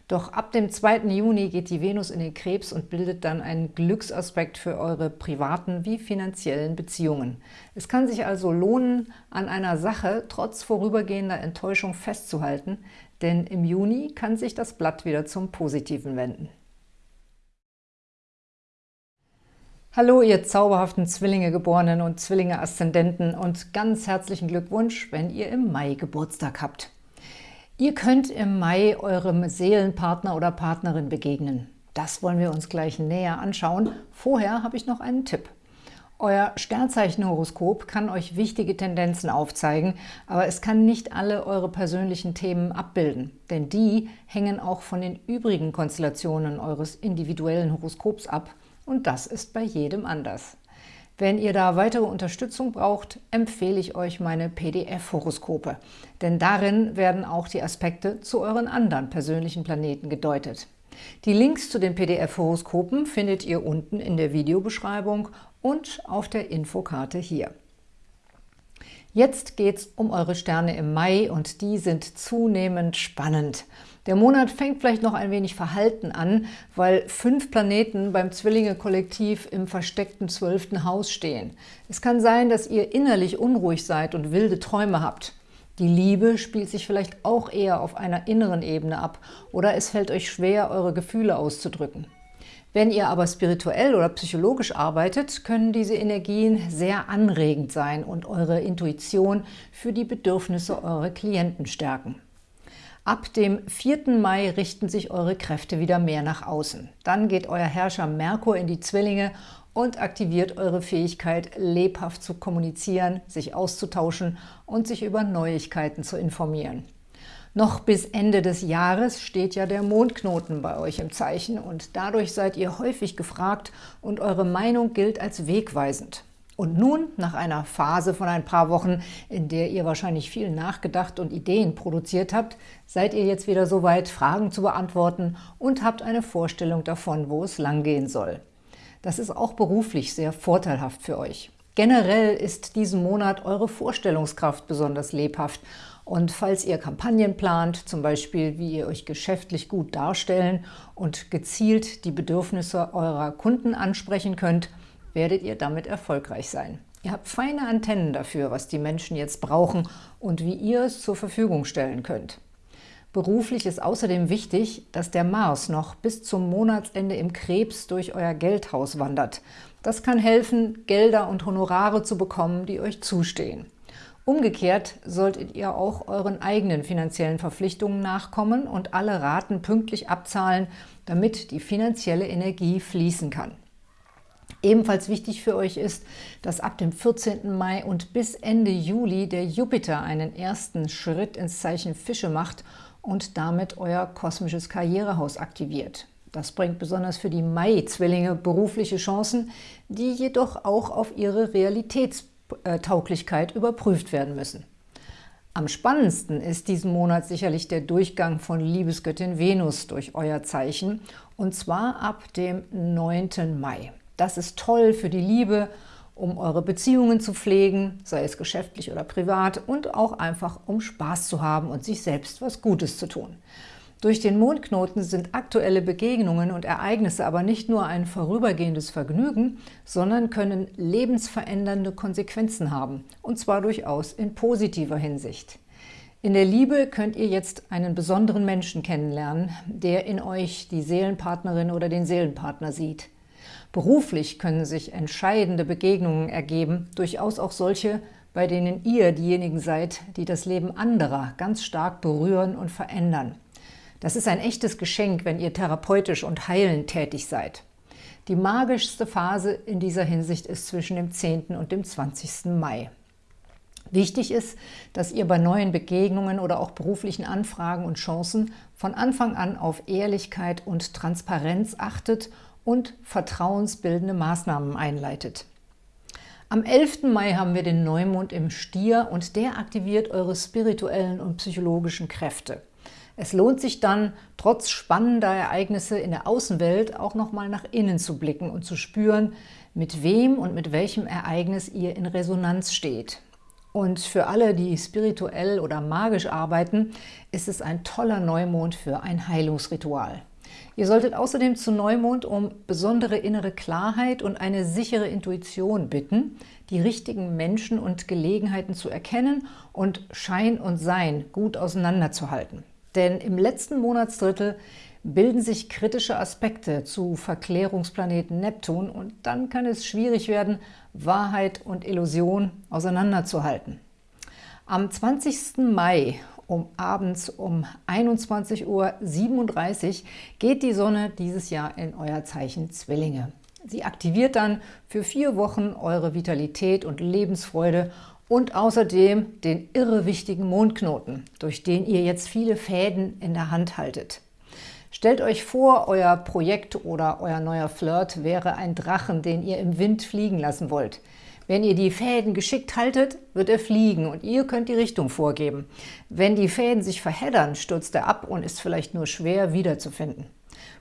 Doch ab dem 2. Juni geht die Venus in den Krebs und bildet dann einen Glücksaspekt für eure privaten wie finanziellen Beziehungen. Es kann sich also lohnen, an einer Sache trotz vorübergehender Enttäuschung festzuhalten, denn im Juni kann sich das Blatt wieder zum Positiven wenden. Hallo, ihr zauberhaften Zwillinge-Geborenen und Zwillinge-Aszendenten und ganz herzlichen Glückwunsch, wenn ihr im Mai Geburtstag habt. Ihr könnt im Mai eurem Seelenpartner oder Partnerin begegnen. Das wollen wir uns gleich näher anschauen. Vorher habe ich noch einen Tipp. Euer Sternzeichenhoroskop kann euch wichtige Tendenzen aufzeigen, aber es kann nicht alle eure persönlichen Themen abbilden, denn die hängen auch von den übrigen Konstellationen eures individuellen Horoskops ab und das ist bei jedem anders. Wenn ihr da weitere Unterstützung braucht, empfehle ich euch meine PDF-Horoskope, denn darin werden auch die Aspekte zu euren anderen persönlichen Planeten gedeutet. Die Links zu den PDF-Horoskopen findet ihr unten in der Videobeschreibung und auf der Infokarte hier. Jetzt geht es um eure Sterne im Mai und die sind zunehmend spannend. Der Monat fängt vielleicht noch ein wenig verhalten an, weil fünf Planeten beim Zwillinge-Kollektiv im versteckten zwölften Haus stehen. Es kann sein, dass ihr innerlich unruhig seid und wilde Träume habt. Die Liebe spielt sich vielleicht auch eher auf einer inneren Ebene ab oder es fällt euch schwer, eure Gefühle auszudrücken. Wenn ihr aber spirituell oder psychologisch arbeitet, können diese Energien sehr anregend sein und eure Intuition für die Bedürfnisse eurer Klienten stärken. Ab dem 4. Mai richten sich eure Kräfte wieder mehr nach außen. Dann geht euer Herrscher Merkur in die Zwillinge und aktiviert eure Fähigkeit, lebhaft zu kommunizieren, sich auszutauschen und sich über Neuigkeiten zu informieren. Noch bis Ende des Jahres steht ja der Mondknoten bei euch im Zeichen und dadurch seid ihr häufig gefragt und eure Meinung gilt als wegweisend. Und nun, nach einer Phase von ein paar Wochen, in der ihr wahrscheinlich viel nachgedacht und Ideen produziert habt, seid ihr jetzt wieder soweit, Fragen zu beantworten und habt eine Vorstellung davon, wo es langgehen soll. Das ist auch beruflich sehr vorteilhaft für euch. Generell ist diesen Monat eure Vorstellungskraft besonders lebhaft und falls ihr Kampagnen plant, zum Beispiel wie ihr euch geschäftlich gut darstellen und gezielt die Bedürfnisse eurer Kunden ansprechen könnt, werdet ihr damit erfolgreich sein. Ihr habt feine Antennen dafür, was die Menschen jetzt brauchen und wie ihr es zur Verfügung stellen könnt. Beruflich ist außerdem wichtig, dass der Mars noch bis zum Monatsende im Krebs durch euer Geldhaus wandert. Das kann helfen, Gelder und Honorare zu bekommen, die euch zustehen. Umgekehrt solltet ihr auch euren eigenen finanziellen Verpflichtungen nachkommen und alle Raten pünktlich abzahlen, damit die finanzielle Energie fließen kann. Ebenfalls wichtig für euch ist, dass ab dem 14. Mai und bis Ende Juli der Jupiter einen ersten Schritt ins Zeichen Fische macht und damit euer kosmisches Karrierehaus aktiviert. Das bringt besonders für die Mai-Zwillinge berufliche Chancen, die jedoch auch auf ihre Realitätstauglichkeit überprüft werden müssen. Am spannendsten ist diesen Monat sicherlich der Durchgang von Liebesgöttin Venus durch euer Zeichen, und zwar ab dem 9. Mai. Das ist toll für die Liebe, um eure Beziehungen zu pflegen, sei es geschäftlich oder privat, und auch einfach um Spaß zu haben und sich selbst was Gutes zu tun. Durch den Mondknoten sind aktuelle Begegnungen und Ereignisse aber nicht nur ein vorübergehendes Vergnügen, sondern können lebensverändernde Konsequenzen haben, und zwar durchaus in positiver Hinsicht. In der Liebe könnt ihr jetzt einen besonderen Menschen kennenlernen, der in euch die Seelenpartnerin oder den Seelenpartner sieht. Beruflich können sich entscheidende Begegnungen ergeben, durchaus auch solche, bei denen ihr diejenigen seid, die das Leben anderer ganz stark berühren und verändern. Das ist ein echtes Geschenk, wenn ihr therapeutisch und heilend tätig seid. Die magischste Phase in dieser Hinsicht ist zwischen dem 10. und dem 20. Mai. Wichtig ist, dass ihr bei neuen Begegnungen oder auch beruflichen Anfragen und Chancen von Anfang an auf Ehrlichkeit und Transparenz achtet und vertrauensbildende Maßnahmen einleitet. Am 11. Mai haben wir den Neumond im Stier und der aktiviert eure spirituellen und psychologischen Kräfte. Es lohnt sich dann, trotz spannender Ereignisse in der Außenwelt auch nochmal nach innen zu blicken und zu spüren, mit wem und mit welchem Ereignis ihr in Resonanz steht. Und für alle, die spirituell oder magisch arbeiten, ist es ein toller Neumond für ein Heilungsritual. Ihr solltet außerdem zu Neumond um besondere innere Klarheit und eine sichere Intuition bitten, die richtigen Menschen und Gelegenheiten zu erkennen und Schein und Sein gut auseinanderzuhalten. Denn im letzten Monatsdrittel bilden sich kritische Aspekte zu Verklärungsplaneten Neptun und dann kann es schwierig werden, Wahrheit und Illusion auseinanderzuhalten. Am 20. Mai um abends um 21.37 Uhr geht die Sonne dieses Jahr in euer Zeichen Zwillinge. Sie aktiviert dann für vier Wochen eure Vitalität und Lebensfreude und außerdem den irre wichtigen Mondknoten, durch den ihr jetzt viele Fäden in der Hand haltet. Stellt euch vor, euer Projekt oder euer neuer Flirt wäre ein Drachen, den ihr im Wind fliegen lassen wollt. Wenn ihr die Fäden geschickt haltet, wird er fliegen und ihr könnt die Richtung vorgeben. Wenn die Fäden sich verheddern, stürzt er ab und ist vielleicht nur schwer wiederzufinden.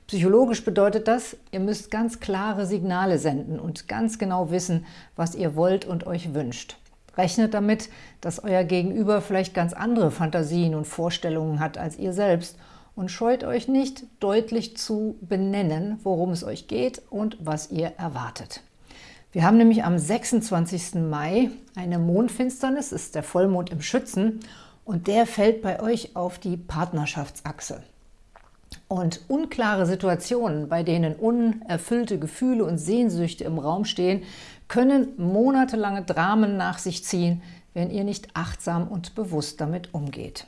Psychologisch bedeutet das, ihr müsst ganz klare Signale senden und ganz genau wissen, was ihr wollt und euch wünscht. Rechnet damit, dass euer Gegenüber vielleicht ganz andere Fantasien und Vorstellungen hat als ihr selbst und scheut euch nicht, deutlich zu benennen, worum es euch geht und was ihr erwartet. Wir haben nämlich am 26. Mai eine Mondfinsternis, ist der Vollmond im Schützen, und der fällt bei euch auf die Partnerschaftsachse. Und unklare Situationen, bei denen unerfüllte Gefühle und Sehnsüchte im Raum stehen, können monatelange Dramen nach sich ziehen, wenn ihr nicht achtsam und bewusst damit umgeht.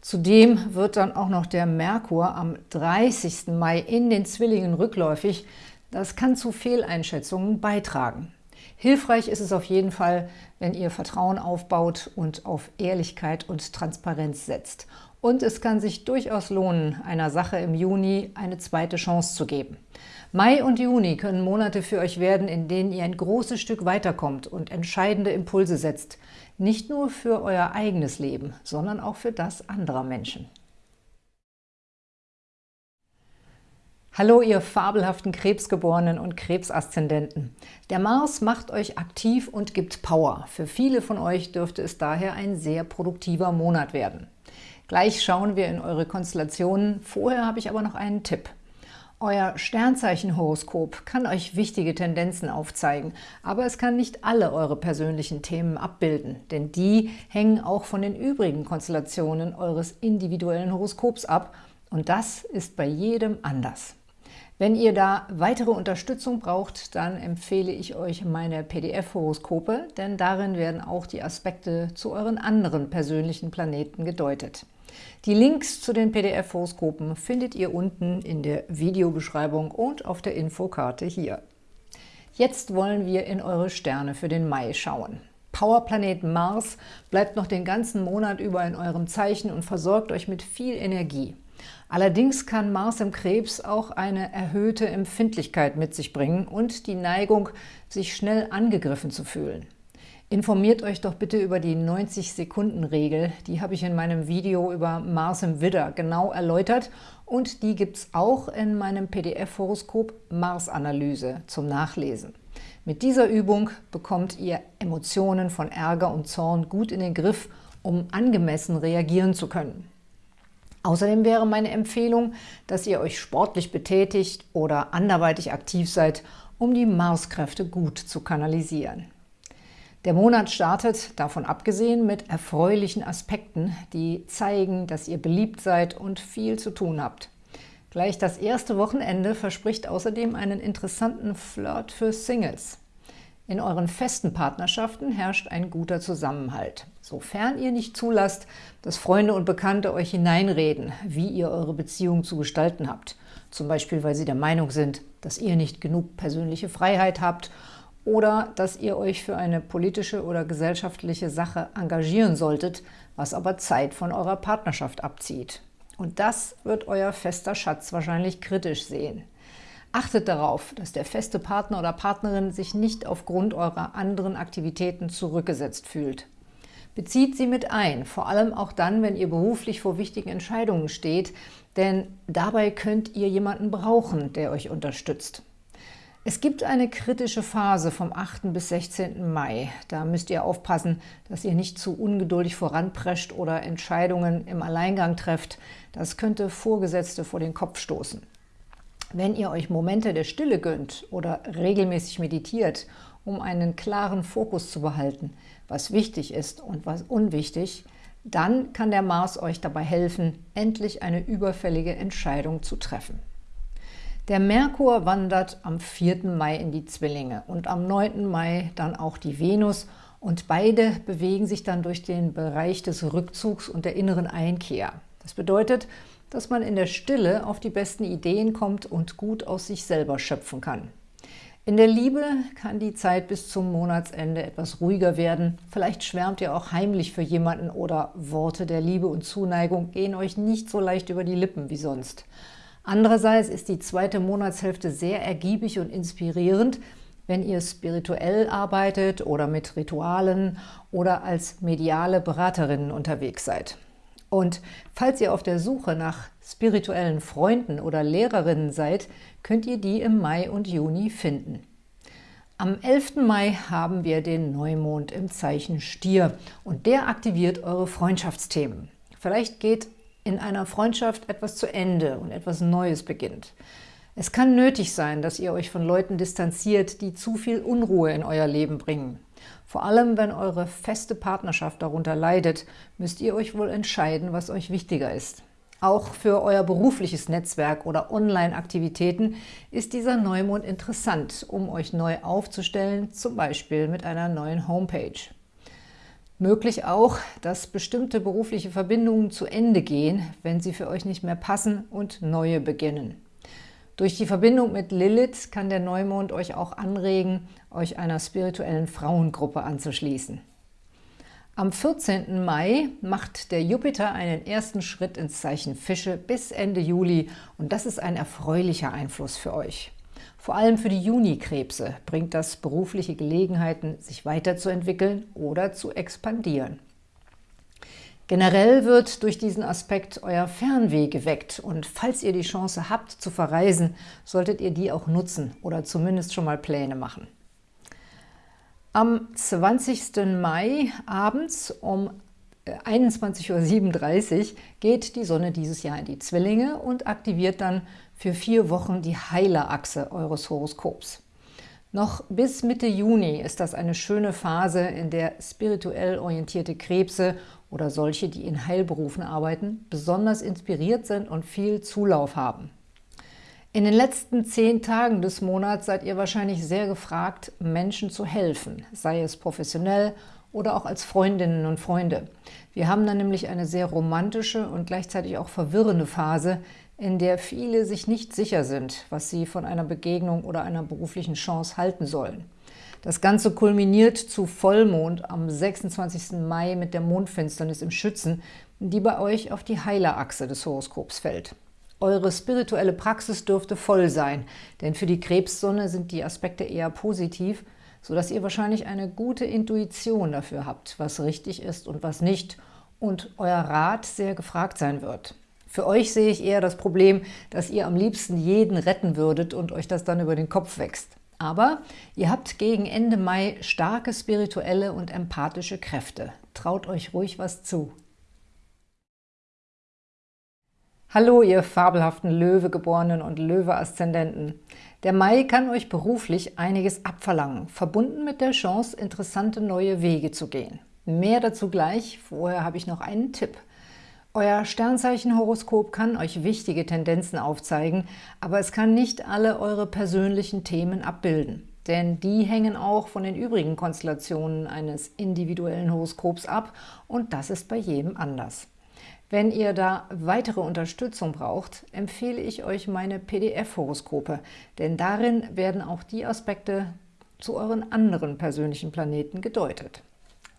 Zudem wird dann auch noch der Merkur am 30. Mai in den Zwillingen rückläufig. Das kann zu Fehleinschätzungen beitragen. Hilfreich ist es auf jeden Fall, wenn ihr Vertrauen aufbaut und auf Ehrlichkeit und Transparenz setzt. Und es kann sich durchaus lohnen, einer Sache im Juni eine zweite Chance zu geben. Mai und Juni können Monate für euch werden, in denen ihr ein großes Stück weiterkommt und entscheidende Impulse setzt. Nicht nur für euer eigenes Leben, sondern auch für das anderer Menschen. Hallo, ihr fabelhaften Krebsgeborenen und Krebsaszendenten. Der Mars macht euch aktiv und gibt Power. Für viele von euch dürfte es daher ein sehr produktiver Monat werden. Gleich schauen wir in eure Konstellationen. Vorher habe ich aber noch einen Tipp. Euer Sternzeichenhoroskop kann euch wichtige Tendenzen aufzeigen, aber es kann nicht alle eure persönlichen Themen abbilden, denn die hängen auch von den übrigen Konstellationen eures individuellen Horoskops ab und das ist bei jedem anders. Wenn ihr da weitere Unterstützung braucht, dann empfehle ich euch meine PDF-Horoskope, denn darin werden auch die Aspekte zu euren anderen persönlichen Planeten gedeutet. Die Links zu den PDF-Horoskopen findet ihr unten in der Videobeschreibung und auf der Infokarte hier. Jetzt wollen wir in eure Sterne für den Mai schauen. Powerplanet Mars bleibt noch den ganzen Monat über in eurem Zeichen und versorgt euch mit viel Energie. Allerdings kann Mars im Krebs auch eine erhöhte Empfindlichkeit mit sich bringen und die Neigung, sich schnell angegriffen zu fühlen. Informiert euch doch bitte über die 90-Sekunden-Regel. Die habe ich in meinem Video über Mars im Widder genau erläutert und die gibt es auch in meinem PDF-Horoskop Mars-Analyse zum Nachlesen. Mit dieser Übung bekommt ihr Emotionen von Ärger und Zorn gut in den Griff, um angemessen reagieren zu können. Außerdem wäre meine Empfehlung, dass ihr euch sportlich betätigt oder anderweitig aktiv seid, um die Marskräfte gut zu kanalisieren. Der Monat startet, davon abgesehen, mit erfreulichen Aspekten, die zeigen, dass ihr beliebt seid und viel zu tun habt. Gleich das erste Wochenende verspricht außerdem einen interessanten Flirt für Singles. In euren festen Partnerschaften herrscht ein guter Zusammenhalt, sofern ihr nicht zulasst, dass Freunde und Bekannte euch hineinreden, wie ihr eure Beziehung zu gestalten habt. Zum Beispiel, weil sie der Meinung sind, dass ihr nicht genug persönliche Freiheit habt oder dass ihr euch für eine politische oder gesellschaftliche Sache engagieren solltet, was aber Zeit von eurer Partnerschaft abzieht. Und das wird euer fester Schatz wahrscheinlich kritisch sehen. Achtet darauf, dass der feste Partner oder Partnerin sich nicht aufgrund eurer anderen Aktivitäten zurückgesetzt fühlt. Bezieht sie mit ein, vor allem auch dann, wenn ihr beruflich vor wichtigen Entscheidungen steht, denn dabei könnt ihr jemanden brauchen, der euch unterstützt. Es gibt eine kritische Phase vom 8. bis 16. Mai. Da müsst ihr aufpassen, dass ihr nicht zu ungeduldig voranprescht oder Entscheidungen im Alleingang trefft. Das könnte Vorgesetzte vor den Kopf stoßen. Wenn ihr euch Momente der Stille gönnt oder regelmäßig meditiert, um einen klaren Fokus zu behalten, was wichtig ist und was unwichtig, dann kann der Mars euch dabei helfen, endlich eine überfällige Entscheidung zu treffen. Der Merkur wandert am 4. Mai in die Zwillinge und am 9. Mai dann auch die Venus und beide bewegen sich dann durch den Bereich des Rückzugs und der inneren Einkehr. Das bedeutet, dass man in der Stille auf die besten Ideen kommt und gut aus sich selber schöpfen kann. In der Liebe kann die Zeit bis zum Monatsende etwas ruhiger werden. Vielleicht schwärmt ihr auch heimlich für jemanden oder Worte der Liebe und Zuneigung gehen euch nicht so leicht über die Lippen wie sonst. Andererseits ist die zweite Monatshälfte sehr ergiebig und inspirierend, wenn ihr spirituell arbeitet oder mit Ritualen oder als mediale Beraterinnen unterwegs seid. Und falls ihr auf der Suche nach spirituellen Freunden oder Lehrerinnen seid, könnt ihr die im Mai und Juni finden. Am 11. Mai haben wir den Neumond im Zeichen Stier und der aktiviert eure Freundschaftsthemen. Vielleicht geht in einer Freundschaft etwas zu Ende und etwas Neues beginnt. Es kann nötig sein, dass ihr euch von Leuten distanziert, die zu viel Unruhe in euer Leben bringen. Vor allem, wenn eure feste Partnerschaft darunter leidet, müsst ihr euch wohl entscheiden, was euch wichtiger ist. Auch für euer berufliches Netzwerk oder Online-Aktivitäten ist dieser Neumond interessant, um euch neu aufzustellen, zum Beispiel mit einer neuen Homepage. Möglich auch, dass bestimmte berufliche Verbindungen zu Ende gehen, wenn sie für euch nicht mehr passen und neue beginnen. Durch die Verbindung mit Lilith kann der Neumond euch auch anregen, euch einer spirituellen Frauengruppe anzuschließen. Am 14. Mai macht der Jupiter einen ersten Schritt ins Zeichen Fische bis Ende Juli und das ist ein erfreulicher Einfluss für euch. Vor allem für die Junikrebse bringt das berufliche Gelegenheiten, sich weiterzuentwickeln oder zu expandieren. Generell wird durch diesen Aspekt euer Fernweh geweckt und falls ihr die Chance habt zu verreisen, solltet ihr die auch nutzen oder zumindest schon mal Pläne machen. Am 20. Mai abends um 21.37 Uhr geht die Sonne dieses Jahr in die Zwillinge und aktiviert dann für vier Wochen die Heilerachse eures Horoskops. Noch bis Mitte Juni ist das eine schöne Phase, in der spirituell orientierte Krebse oder solche, die in Heilberufen arbeiten, besonders inspiriert sind und viel Zulauf haben. In den letzten zehn Tagen des Monats seid ihr wahrscheinlich sehr gefragt, Menschen zu helfen, sei es professionell oder auch als Freundinnen und Freunde. Wir haben dann nämlich eine sehr romantische und gleichzeitig auch verwirrende Phase, in der viele sich nicht sicher sind, was sie von einer Begegnung oder einer beruflichen Chance halten sollen. Das Ganze kulminiert zu Vollmond am 26. Mai mit der Mondfinsternis im Schützen, die bei euch auf die Heilerachse des Horoskops fällt. Eure spirituelle Praxis dürfte voll sein, denn für die Krebssonne sind die Aspekte eher positiv – sodass ihr wahrscheinlich eine gute Intuition dafür habt, was richtig ist und was nicht und euer Rat sehr gefragt sein wird. Für euch sehe ich eher das Problem, dass ihr am liebsten jeden retten würdet und euch das dann über den Kopf wächst. Aber ihr habt gegen Ende Mai starke spirituelle und empathische Kräfte. Traut euch ruhig was zu. Hallo, ihr fabelhaften Löwegeborenen und Löwe-Aszendenten. Der Mai kann euch beruflich einiges abverlangen, verbunden mit der Chance, interessante neue Wege zu gehen. Mehr dazu gleich, vorher habe ich noch einen Tipp. Euer Sternzeichenhoroskop kann euch wichtige Tendenzen aufzeigen, aber es kann nicht alle eure persönlichen Themen abbilden. Denn die hängen auch von den übrigen Konstellationen eines individuellen Horoskops ab und das ist bei jedem anders. Wenn ihr da weitere Unterstützung braucht, empfehle ich euch meine PDF-Horoskope, denn darin werden auch die Aspekte zu euren anderen persönlichen Planeten gedeutet.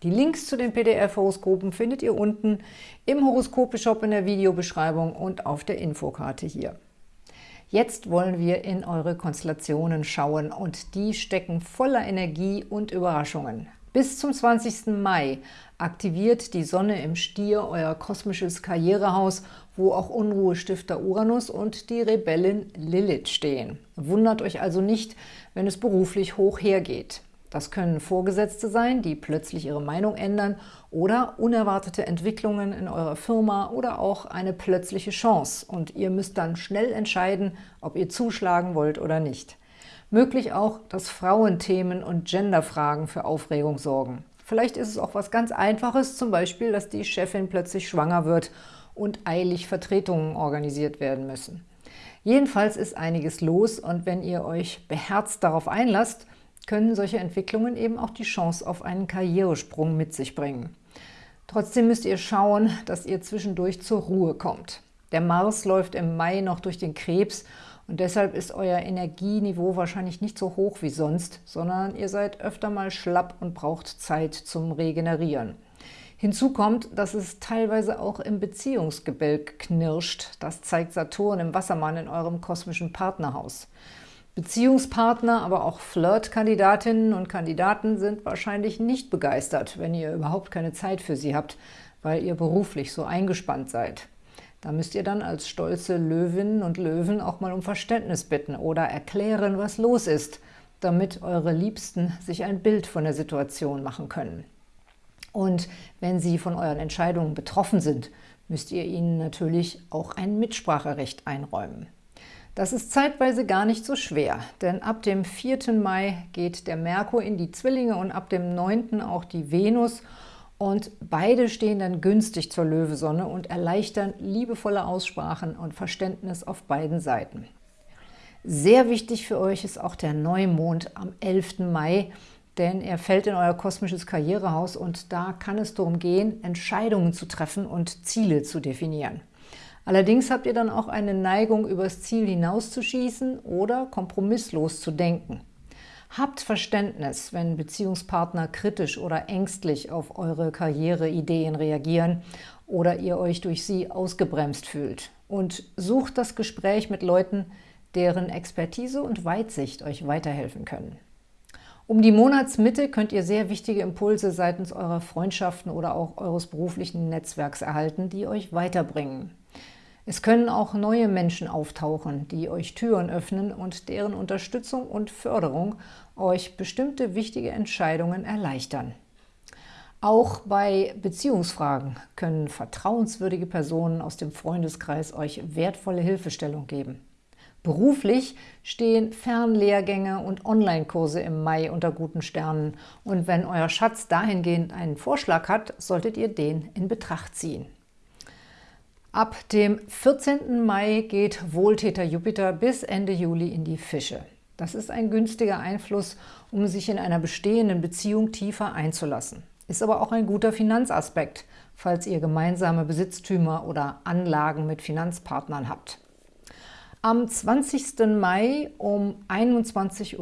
Die Links zu den PDF-Horoskopen findet ihr unten im Horoskope-Shop in der Videobeschreibung und auf der Infokarte hier. Jetzt wollen wir in eure Konstellationen schauen und die stecken voller Energie und Überraschungen. Bis zum 20. Mai aktiviert die Sonne im Stier euer kosmisches Karrierehaus, wo auch Unruhestifter Uranus und die Rebellin Lilith stehen. Wundert euch also nicht, wenn es beruflich hoch hergeht. Das können Vorgesetzte sein, die plötzlich ihre Meinung ändern oder unerwartete Entwicklungen in eurer Firma oder auch eine plötzliche Chance und ihr müsst dann schnell entscheiden, ob ihr zuschlagen wollt oder nicht. Möglich auch, dass Frauenthemen und Genderfragen für Aufregung sorgen. Vielleicht ist es auch was ganz Einfaches, zum Beispiel, dass die Chefin plötzlich schwanger wird und eilig Vertretungen organisiert werden müssen. Jedenfalls ist einiges los und wenn ihr euch beherzt darauf einlasst, können solche Entwicklungen eben auch die Chance auf einen Karrieresprung mit sich bringen. Trotzdem müsst ihr schauen, dass ihr zwischendurch zur Ruhe kommt. Der Mars läuft im Mai noch durch den Krebs und deshalb ist euer Energieniveau wahrscheinlich nicht so hoch wie sonst, sondern ihr seid öfter mal schlapp und braucht Zeit zum Regenerieren. Hinzu kommt, dass es teilweise auch im Beziehungsgebälk knirscht. Das zeigt Saturn im Wassermann in eurem kosmischen Partnerhaus. Beziehungspartner, aber auch Flirtkandidatinnen und Kandidaten sind wahrscheinlich nicht begeistert, wenn ihr überhaupt keine Zeit für sie habt, weil ihr beruflich so eingespannt seid. Da müsst ihr dann als stolze Löwinnen und Löwen auch mal um Verständnis bitten oder erklären, was los ist, damit eure Liebsten sich ein Bild von der Situation machen können. Und wenn sie von euren Entscheidungen betroffen sind, müsst ihr ihnen natürlich auch ein Mitspracherecht einräumen. Das ist zeitweise gar nicht so schwer, denn ab dem 4. Mai geht der Merkur in die Zwillinge und ab dem 9. auch die Venus – und beide stehen dann günstig zur Löwesonne und erleichtern liebevolle Aussprachen und Verständnis auf beiden Seiten. Sehr wichtig für euch ist auch der Neumond am 11. Mai, denn er fällt in euer kosmisches Karrierehaus und da kann es darum gehen, Entscheidungen zu treffen und Ziele zu definieren. Allerdings habt ihr dann auch eine Neigung, übers Ziel hinauszuschießen oder kompromisslos zu denken. Habt Verständnis, wenn Beziehungspartner kritisch oder ängstlich auf eure Karriereideen reagieren oder ihr euch durch sie ausgebremst fühlt. Und sucht das Gespräch mit Leuten, deren Expertise und Weitsicht euch weiterhelfen können. Um die Monatsmitte könnt ihr sehr wichtige Impulse seitens eurer Freundschaften oder auch eures beruflichen Netzwerks erhalten, die euch weiterbringen. Es können auch neue Menschen auftauchen, die euch Türen öffnen und deren Unterstützung und Förderung euch bestimmte wichtige Entscheidungen erleichtern. Auch bei Beziehungsfragen können vertrauenswürdige Personen aus dem Freundeskreis euch wertvolle Hilfestellung geben. Beruflich stehen Fernlehrgänge und Online-Kurse im Mai unter guten Sternen und wenn euer Schatz dahingehend einen Vorschlag hat, solltet ihr den in Betracht ziehen. Ab dem 14. Mai geht Wohltäter Jupiter bis Ende Juli in die Fische. Das ist ein günstiger Einfluss, um sich in einer bestehenden Beziehung tiefer einzulassen. Ist aber auch ein guter Finanzaspekt, falls ihr gemeinsame Besitztümer oder Anlagen mit Finanzpartnern habt. Am 20. Mai um 21.37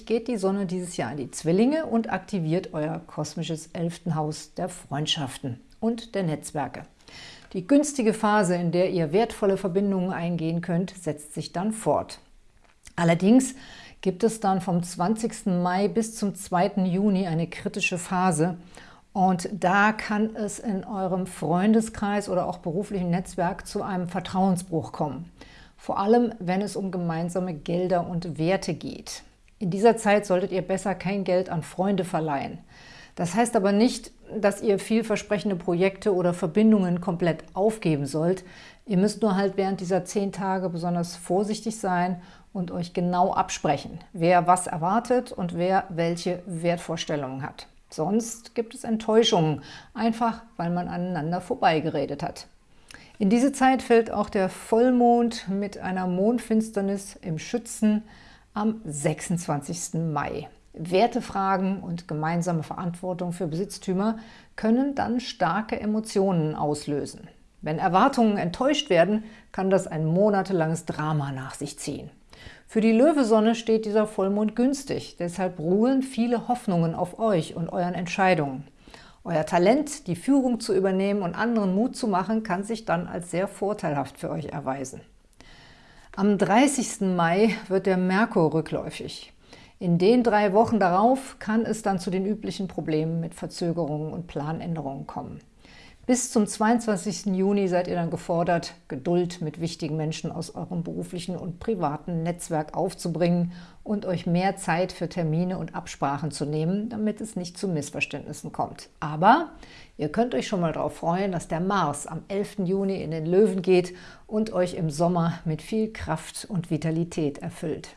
Uhr geht die Sonne dieses Jahr in die Zwillinge und aktiviert euer kosmisches elften Haus der Freundschaften und der Netzwerke. Die günstige Phase, in der ihr wertvolle Verbindungen eingehen könnt, setzt sich dann fort. Allerdings gibt es dann vom 20. Mai bis zum 2. Juni eine kritische Phase und da kann es in eurem Freundeskreis oder auch beruflichen Netzwerk zu einem Vertrauensbruch kommen. Vor allem, wenn es um gemeinsame Gelder und Werte geht. In dieser Zeit solltet ihr besser kein Geld an Freunde verleihen. Das heißt aber nicht, dass ihr vielversprechende Projekte oder Verbindungen komplett aufgeben sollt. Ihr müsst nur halt während dieser zehn Tage besonders vorsichtig sein und euch genau absprechen, wer was erwartet und wer welche Wertvorstellungen hat. Sonst gibt es Enttäuschungen, einfach weil man aneinander vorbeigeredet hat. In diese Zeit fällt auch der Vollmond mit einer Mondfinsternis im Schützen am 26. Mai. Wertefragen und gemeinsame Verantwortung für Besitztümer können dann starke Emotionen auslösen. Wenn Erwartungen enttäuscht werden, kann das ein monatelanges Drama nach sich ziehen. Für die Löwesonne steht dieser Vollmond günstig, deshalb ruhen viele Hoffnungen auf euch und euren Entscheidungen. Euer Talent, die Führung zu übernehmen und anderen Mut zu machen, kann sich dann als sehr vorteilhaft für euch erweisen. Am 30. Mai wird der Merkur rückläufig. In den drei Wochen darauf kann es dann zu den üblichen Problemen mit Verzögerungen und Planänderungen kommen. Bis zum 22. Juni seid ihr dann gefordert, Geduld mit wichtigen Menschen aus eurem beruflichen und privaten Netzwerk aufzubringen und euch mehr Zeit für Termine und Absprachen zu nehmen, damit es nicht zu Missverständnissen kommt. Aber ihr könnt euch schon mal darauf freuen, dass der Mars am 11. Juni in den Löwen geht und euch im Sommer mit viel Kraft und Vitalität erfüllt.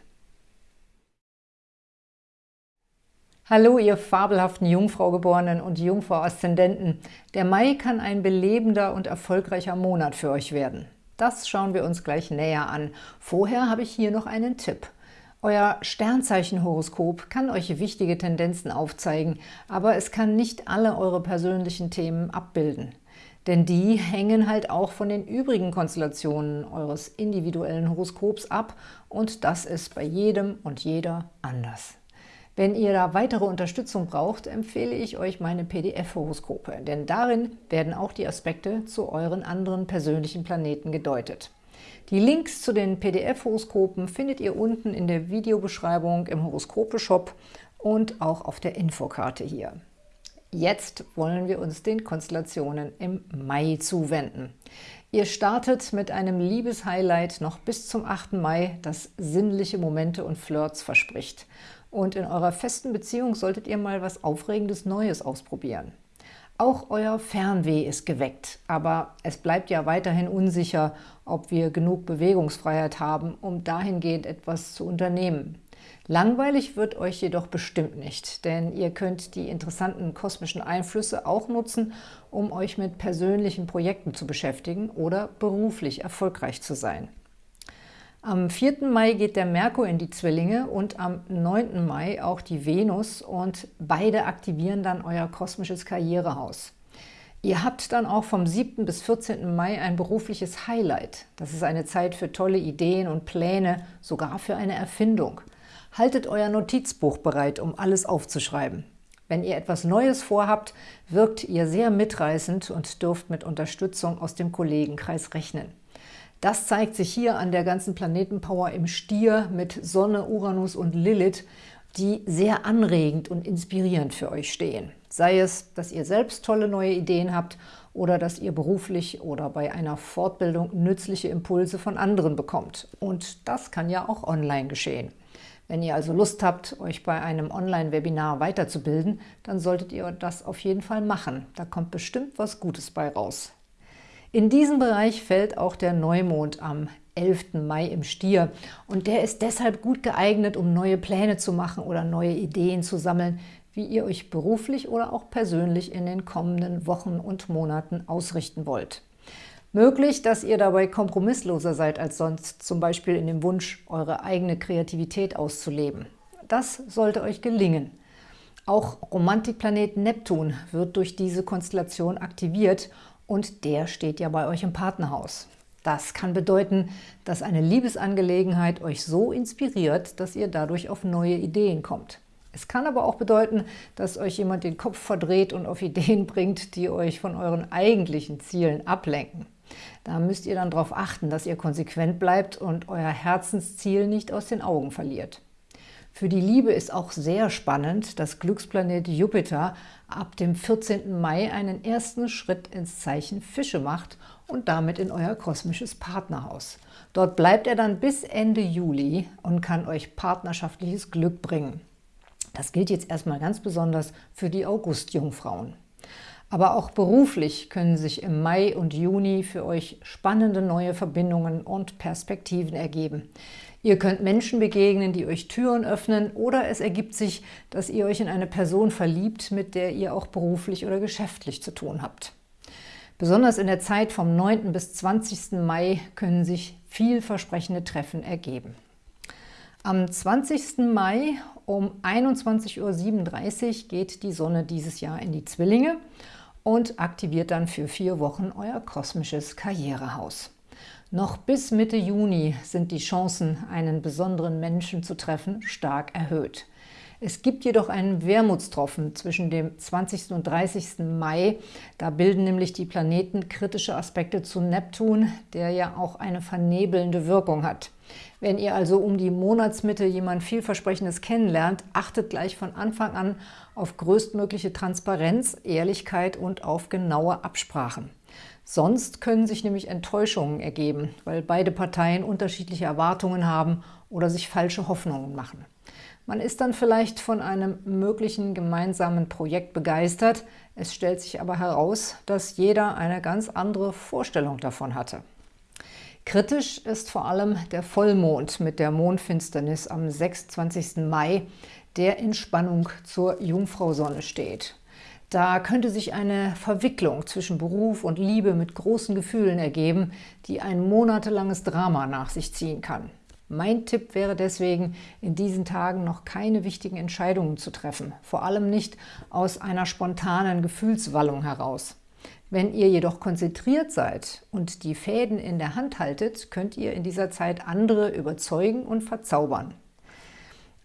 Hallo, ihr fabelhaften Jungfraugeborenen und Jungfrau-Aszendenten. Der Mai kann ein belebender und erfolgreicher Monat für euch werden. Das schauen wir uns gleich näher an. Vorher habe ich hier noch einen Tipp. Euer Sternzeichenhoroskop kann euch wichtige Tendenzen aufzeigen, aber es kann nicht alle eure persönlichen Themen abbilden. Denn die hängen halt auch von den übrigen Konstellationen eures individuellen Horoskops ab und das ist bei jedem und jeder anders. Wenn ihr da weitere Unterstützung braucht, empfehle ich euch meine PDF-Horoskope, denn darin werden auch die Aspekte zu euren anderen persönlichen Planeten gedeutet. Die Links zu den PDF-Horoskopen findet ihr unten in der Videobeschreibung im Horoskope-Shop und auch auf der Infokarte hier. Jetzt wollen wir uns den Konstellationen im Mai zuwenden. Ihr startet mit einem Liebeshighlight noch bis zum 8. Mai, das sinnliche Momente und Flirts verspricht. Und in eurer festen Beziehung solltet ihr mal was Aufregendes Neues ausprobieren. Auch euer Fernweh ist geweckt, aber es bleibt ja weiterhin unsicher, ob wir genug Bewegungsfreiheit haben, um dahingehend etwas zu unternehmen. Langweilig wird euch jedoch bestimmt nicht, denn ihr könnt die interessanten kosmischen Einflüsse auch nutzen, um euch mit persönlichen Projekten zu beschäftigen oder beruflich erfolgreich zu sein. Am 4. Mai geht der Merkur in die Zwillinge und am 9. Mai auch die Venus und beide aktivieren dann euer kosmisches Karrierehaus. Ihr habt dann auch vom 7. bis 14. Mai ein berufliches Highlight. Das ist eine Zeit für tolle Ideen und Pläne, sogar für eine Erfindung. Haltet euer Notizbuch bereit, um alles aufzuschreiben. Wenn ihr etwas Neues vorhabt, wirkt ihr sehr mitreißend und dürft mit Unterstützung aus dem Kollegenkreis rechnen. Das zeigt sich hier an der ganzen Planetenpower im Stier mit Sonne, Uranus und Lilith, die sehr anregend und inspirierend für euch stehen. Sei es, dass ihr selbst tolle neue Ideen habt oder dass ihr beruflich oder bei einer Fortbildung nützliche Impulse von anderen bekommt. Und das kann ja auch online geschehen. Wenn ihr also Lust habt, euch bei einem Online-Webinar weiterzubilden, dann solltet ihr das auf jeden Fall machen. Da kommt bestimmt was Gutes bei raus. In diesem Bereich fällt auch der Neumond am 11. Mai im Stier und der ist deshalb gut geeignet, um neue Pläne zu machen oder neue Ideen zu sammeln, wie ihr euch beruflich oder auch persönlich in den kommenden Wochen und Monaten ausrichten wollt. Möglich, dass ihr dabei kompromissloser seid als sonst, zum Beispiel in dem Wunsch, eure eigene Kreativität auszuleben. Das sollte euch gelingen. Auch Romantikplanet Neptun wird durch diese Konstellation aktiviert und der steht ja bei euch im Partnerhaus. Das kann bedeuten, dass eine Liebesangelegenheit euch so inspiriert, dass ihr dadurch auf neue Ideen kommt. Es kann aber auch bedeuten, dass euch jemand den Kopf verdreht und auf Ideen bringt, die euch von euren eigentlichen Zielen ablenken. Da müsst ihr dann darauf achten, dass ihr konsequent bleibt und euer Herzensziel nicht aus den Augen verliert. Für die Liebe ist auch sehr spannend, dass Glücksplanet Jupiter ab dem 14. Mai einen ersten Schritt ins Zeichen Fische macht und damit in euer kosmisches Partnerhaus. Dort bleibt er dann bis Ende Juli und kann euch partnerschaftliches Glück bringen. Das gilt jetzt erstmal ganz besonders für die August-Jungfrauen. Aber auch beruflich können sich im Mai und Juni für euch spannende neue Verbindungen und Perspektiven ergeben. Ihr könnt Menschen begegnen, die euch Türen öffnen oder es ergibt sich, dass ihr euch in eine Person verliebt, mit der ihr auch beruflich oder geschäftlich zu tun habt. Besonders in der Zeit vom 9. bis 20. Mai können sich vielversprechende Treffen ergeben. Am 20. Mai um 21.37 Uhr geht die Sonne dieses Jahr in die Zwillinge und aktiviert dann für vier Wochen euer kosmisches Karrierehaus. Noch bis Mitte Juni sind die Chancen, einen besonderen Menschen zu treffen, stark erhöht. Es gibt jedoch einen Wermutstropfen zwischen dem 20. und 30. Mai. Da bilden nämlich die Planeten kritische Aspekte zu Neptun, der ja auch eine vernebelnde Wirkung hat. Wenn ihr also um die Monatsmitte jemand vielversprechendes kennenlernt, achtet gleich von Anfang an auf größtmögliche Transparenz, Ehrlichkeit und auf genaue Absprachen. Sonst können sich nämlich Enttäuschungen ergeben, weil beide Parteien unterschiedliche Erwartungen haben oder sich falsche Hoffnungen machen. Man ist dann vielleicht von einem möglichen gemeinsamen Projekt begeistert, es stellt sich aber heraus, dass jeder eine ganz andere Vorstellung davon hatte. Kritisch ist vor allem der Vollmond mit der Mondfinsternis am 26. Mai, der in Spannung zur Jungfrausonne steht. Da könnte sich eine Verwicklung zwischen Beruf und Liebe mit großen Gefühlen ergeben, die ein monatelanges Drama nach sich ziehen kann. Mein Tipp wäre deswegen, in diesen Tagen noch keine wichtigen Entscheidungen zu treffen, vor allem nicht aus einer spontanen Gefühlswallung heraus. Wenn ihr jedoch konzentriert seid und die Fäden in der Hand haltet, könnt ihr in dieser Zeit andere überzeugen und verzaubern.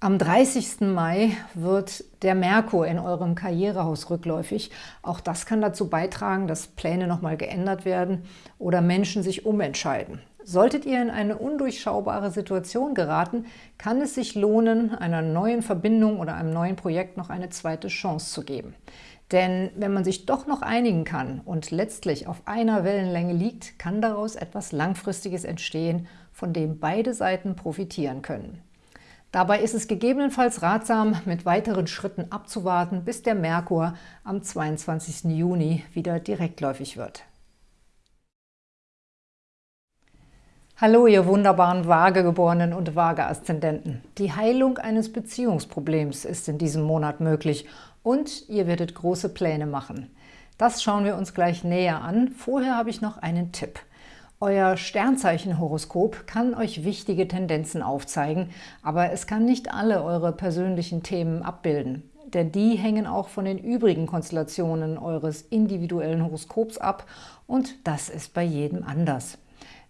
Am 30. Mai wird der Merkur in eurem Karrierehaus rückläufig. Auch das kann dazu beitragen, dass Pläne nochmal geändert werden oder Menschen sich umentscheiden. Solltet ihr in eine undurchschaubare Situation geraten, kann es sich lohnen, einer neuen Verbindung oder einem neuen Projekt noch eine zweite Chance zu geben. Denn wenn man sich doch noch einigen kann und letztlich auf einer Wellenlänge liegt, kann daraus etwas Langfristiges entstehen, von dem beide Seiten profitieren können. Dabei ist es gegebenenfalls ratsam, mit weiteren Schritten abzuwarten, bis der Merkur am 22. Juni wieder direktläufig wird. Hallo, ihr wunderbaren Waagegeborenen und Waage-Aszendenten. Die Heilung eines Beziehungsproblems ist in diesem Monat möglich und ihr werdet große Pläne machen. Das schauen wir uns gleich näher an. Vorher habe ich noch einen Tipp. Euer Sternzeichenhoroskop kann euch wichtige Tendenzen aufzeigen, aber es kann nicht alle eure persönlichen Themen abbilden. Denn die hängen auch von den übrigen Konstellationen eures individuellen Horoskops ab und das ist bei jedem anders.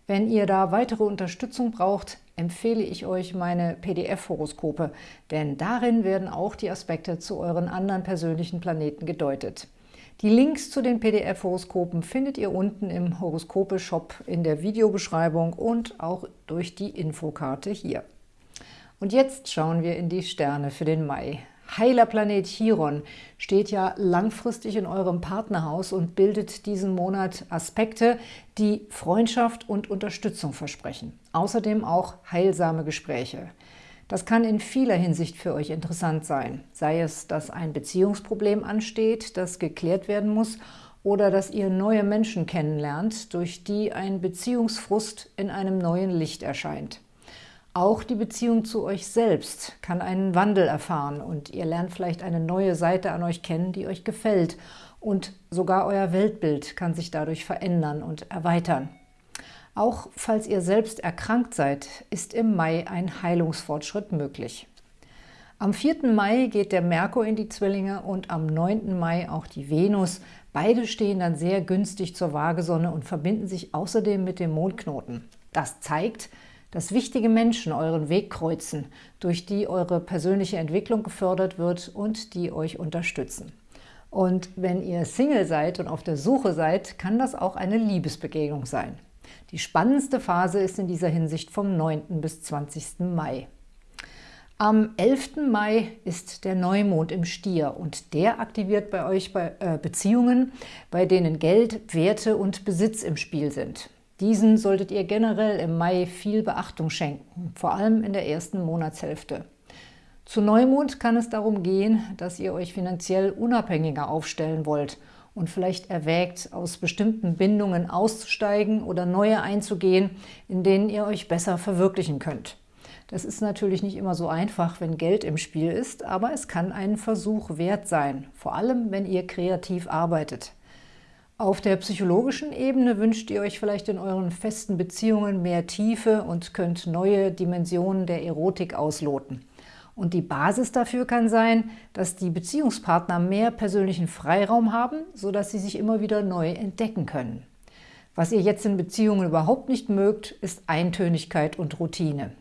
Wenn ihr da weitere Unterstützung braucht, empfehle ich euch meine PDF-Horoskope, denn darin werden auch die Aspekte zu euren anderen persönlichen Planeten gedeutet. Die Links zu den PDF-Horoskopen findet ihr unten im Horoskope-Shop in der Videobeschreibung und auch durch die Infokarte hier. Und jetzt schauen wir in die Sterne für den Mai. Heiler Planet Chiron steht ja langfristig in eurem Partnerhaus und bildet diesen Monat Aspekte, die Freundschaft und Unterstützung versprechen. Außerdem auch heilsame Gespräche. Das kann in vieler Hinsicht für euch interessant sein, sei es, dass ein Beziehungsproblem ansteht, das geklärt werden muss, oder dass ihr neue Menschen kennenlernt, durch die ein Beziehungsfrust in einem neuen Licht erscheint. Auch die Beziehung zu euch selbst kann einen Wandel erfahren und ihr lernt vielleicht eine neue Seite an euch kennen, die euch gefällt und sogar euer Weltbild kann sich dadurch verändern und erweitern. Auch falls ihr selbst erkrankt seid, ist im Mai ein Heilungsfortschritt möglich. Am 4. Mai geht der Merkur in die Zwillinge und am 9. Mai auch die Venus. Beide stehen dann sehr günstig zur Waagesonne und verbinden sich außerdem mit dem Mondknoten. Das zeigt, dass wichtige Menschen euren Weg kreuzen, durch die eure persönliche Entwicklung gefördert wird und die euch unterstützen. Und wenn ihr Single seid und auf der Suche seid, kann das auch eine Liebesbegegnung sein. Die spannendste Phase ist in dieser Hinsicht vom 9. bis 20. Mai. Am 11. Mai ist der Neumond im Stier und der aktiviert bei euch äh, Beziehungen, bei denen Geld, Werte und Besitz im Spiel sind. Diesen solltet ihr generell im Mai viel Beachtung schenken, vor allem in der ersten Monatshälfte. Zu Neumond kann es darum gehen, dass ihr euch finanziell unabhängiger aufstellen wollt und vielleicht erwägt, aus bestimmten Bindungen auszusteigen oder neue einzugehen, in denen ihr euch besser verwirklichen könnt. Das ist natürlich nicht immer so einfach, wenn Geld im Spiel ist, aber es kann einen Versuch wert sein, vor allem wenn ihr kreativ arbeitet. Auf der psychologischen Ebene wünscht ihr euch vielleicht in euren festen Beziehungen mehr Tiefe und könnt neue Dimensionen der Erotik ausloten. Und die Basis dafür kann sein, dass die Beziehungspartner mehr persönlichen Freiraum haben, sodass sie sich immer wieder neu entdecken können. Was ihr jetzt in Beziehungen überhaupt nicht mögt, ist Eintönigkeit und Routine.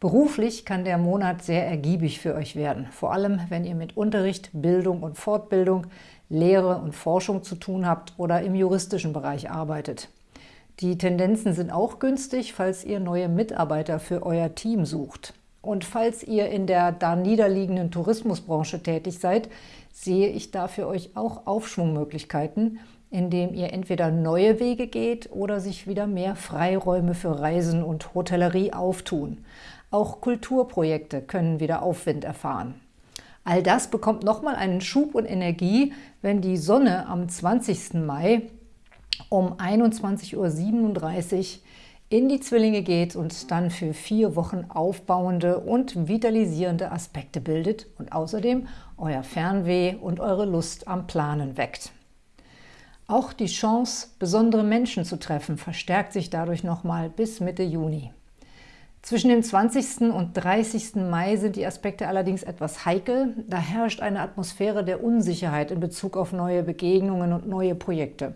Beruflich kann der Monat sehr ergiebig für euch werden, vor allem wenn ihr mit Unterricht, Bildung und Fortbildung, Lehre und Forschung zu tun habt oder im juristischen Bereich arbeitet. Die Tendenzen sind auch günstig, falls ihr neue Mitarbeiter für euer Team sucht. Und falls ihr in der da niederliegenden Tourismusbranche tätig seid, sehe ich da für euch auch Aufschwungmöglichkeiten, indem ihr entweder neue Wege geht oder sich wieder mehr Freiräume für Reisen und Hotellerie auftun. Auch Kulturprojekte können wieder Aufwind erfahren. All das bekommt nochmal einen Schub und Energie, wenn die Sonne am 20. Mai um 21.37 Uhr in die Zwillinge geht und dann für vier Wochen aufbauende und vitalisierende Aspekte bildet und außerdem euer Fernweh und eure Lust am Planen weckt. Auch die Chance, besondere Menschen zu treffen, verstärkt sich dadurch nochmal bis Mitte Juni. Zwischen dem 20. und 30. Mai sind die Aspekte allerdings etwas heikel. Da herrscht eine Atmosphäre der Unsicherheit in Bezug auf neue Begegnungen und neue Projekte.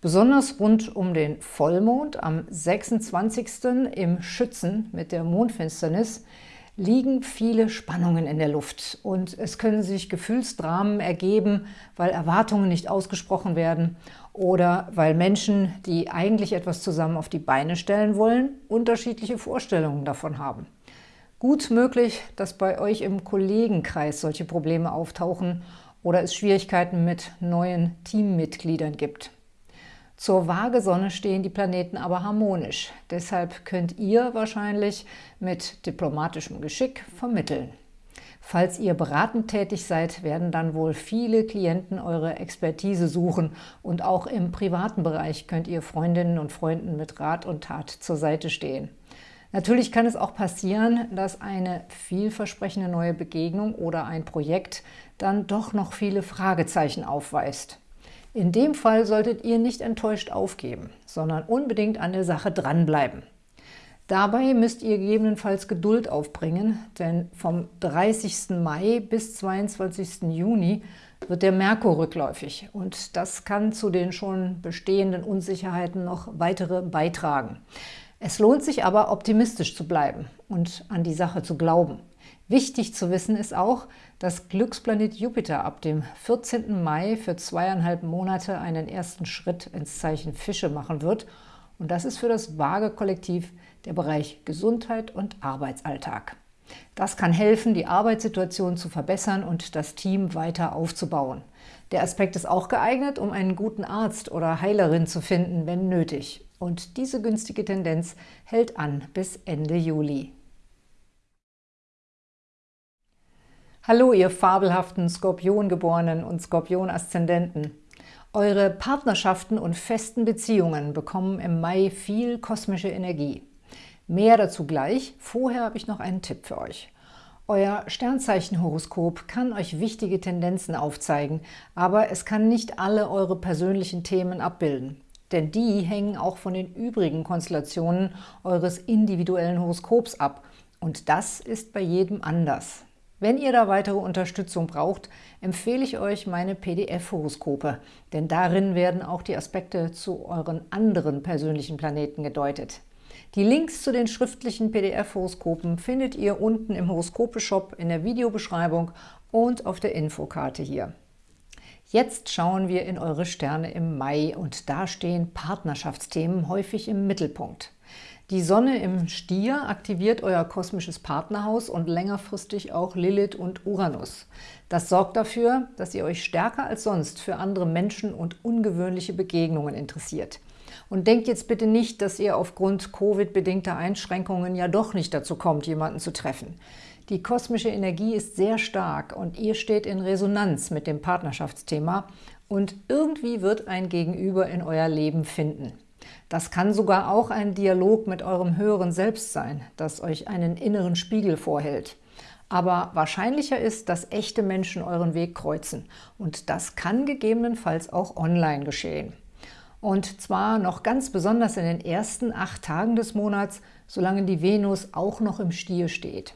Besonders rund um den Vollmond am 26. im Schützen mit der Mondfinsternis liegen viele Spannungen in der Luft und es können sich Gefühlsdramen ergeben, weil Erwartungen nicht ausgesprochen werden oder weil Menschen, die eigentlich etwas zusammen auf die Beine stellen wollen, unterschiedliche Vorstellungen davon haben. Gut möglich, dass bei euch im Kollegenkreis solche Probleme auftauchen oder es Schwierigkeiten mit neuen Teammitgliedern gibt. Zur Waagesonne stehen die Planeten aber harmonisch. Deshalb könnt ihr wahrscheinlich mit diplomatischem Geschick vermitteln. Falls ihr beratend tätig seid, werden dann wohl viele Klienten eure Expertise suchen und auch im privaten Bereich könnt ihr Freundinnen und Freunden mit Rat und Tat zur Seite stehen. Natürlich kann es auch passieren, dass eine vielversprechende neue Begegnung oder ein Projekt dann doch noch viele Fragezeichen aufweist. In dem Fall solltet ihr nicht enttäuscht aufgeben, sondern unbedingt an der Sache dranbleiben. Dabei müsst ihr gegebenenfalls Geduld aufbringen, denn vom 30. Mai bis 22. Juni wird der Merkur rückläufig und das kann zu den schon bestehenden Unsicherheiten noch weitere beitragen. Es lohnt sich aber, optimistisch zu bleiben und an die Sache zu glauben. Wichtig zu wissen ist auch, dass Glücksplanet Jupiter ab dem 14. Mai für zweieinhalb Monate einen ersten Schritt ins Zeichen Fische machen wird. Und das ist für das Waage-Kollektiv der Bereich Gesundheit und Arbeitsalltag. Das kann helfen, die Arbeitssituation zu verbessern und das Team weiter aufzubauen. Der Aspekt ist auch geeignet, um einen guten Arzt oder Heilerin zu finden, wenn nötig. Und diese günstige Tendenz hält an bis Ende Juli. Hallo, ihr fabelhaften Skorpiongeborenen und Skorpion-Aszendenten. Eure Partnerschaften und festen Beziehungen bekommen im Mai viel kosmische Energie. Mehr dazu gleich, vorher habe ich noch einen Tipp für euch. Euer Sternzeichenhoroskop kann euch wichtige Tendenzen aufzeigen, aber es kann nicht alle eure persönlichen Themen abbilden. Denn die hängen auch von den übrigen Konstellationen eures individuellen Horoskops ab. Und das ist bei jedem anders. Wenn ihr da weitere Unterstützung braucht, empfehle ich euch meine PDF-Horoskope, denn darin werden auch die Aspekte zu euren anderen persönlichen Planeten gedeutet. Die Links zu den schriftlichen PDF-Horoskopen findet ihr unten im Horoskope-Shop in der Videobeschreibung und auf der Infokarte hier. Jetzt schauen wir in eure Sterne im Mai und da stehen Partnerschaftsthemen häufig im Mittelpunkt. Die Sonne im Stier aktiviert euer kosmisches Partnerhaus und längerfristig auch Lilith und Uranus. Das sorgt dafür, dass ihr euch stärker als sonst für andere Menschen und ungewöhnliche Begegnungen interessiert. Und denkt jetzt bitte nicht, dass ihr aufgrund Covid-bedingter Einschränkungen ja doch nicht dazu kommt, jemanden zu treffen. Die kosmische Energie ist sehr stark und ihr steht in Resonanz mit dem Partnerschaftsthema und irgendwie wird ein Gegenüber in euer Leben finden. Das kann sogar auch ein Dialog mit eurem höheren Selbst sein, das euch einen inneren Spiegel vorhält. Aber wahrscheinlicher ist, dass echte Menschen euren Weg kreuzen. Und das kann gegebenenfalls auch online geschehen. Und zwar noch ganz besonders in den ersten acht Tagen des Monats, solange die Venus auch noch im Stier steht.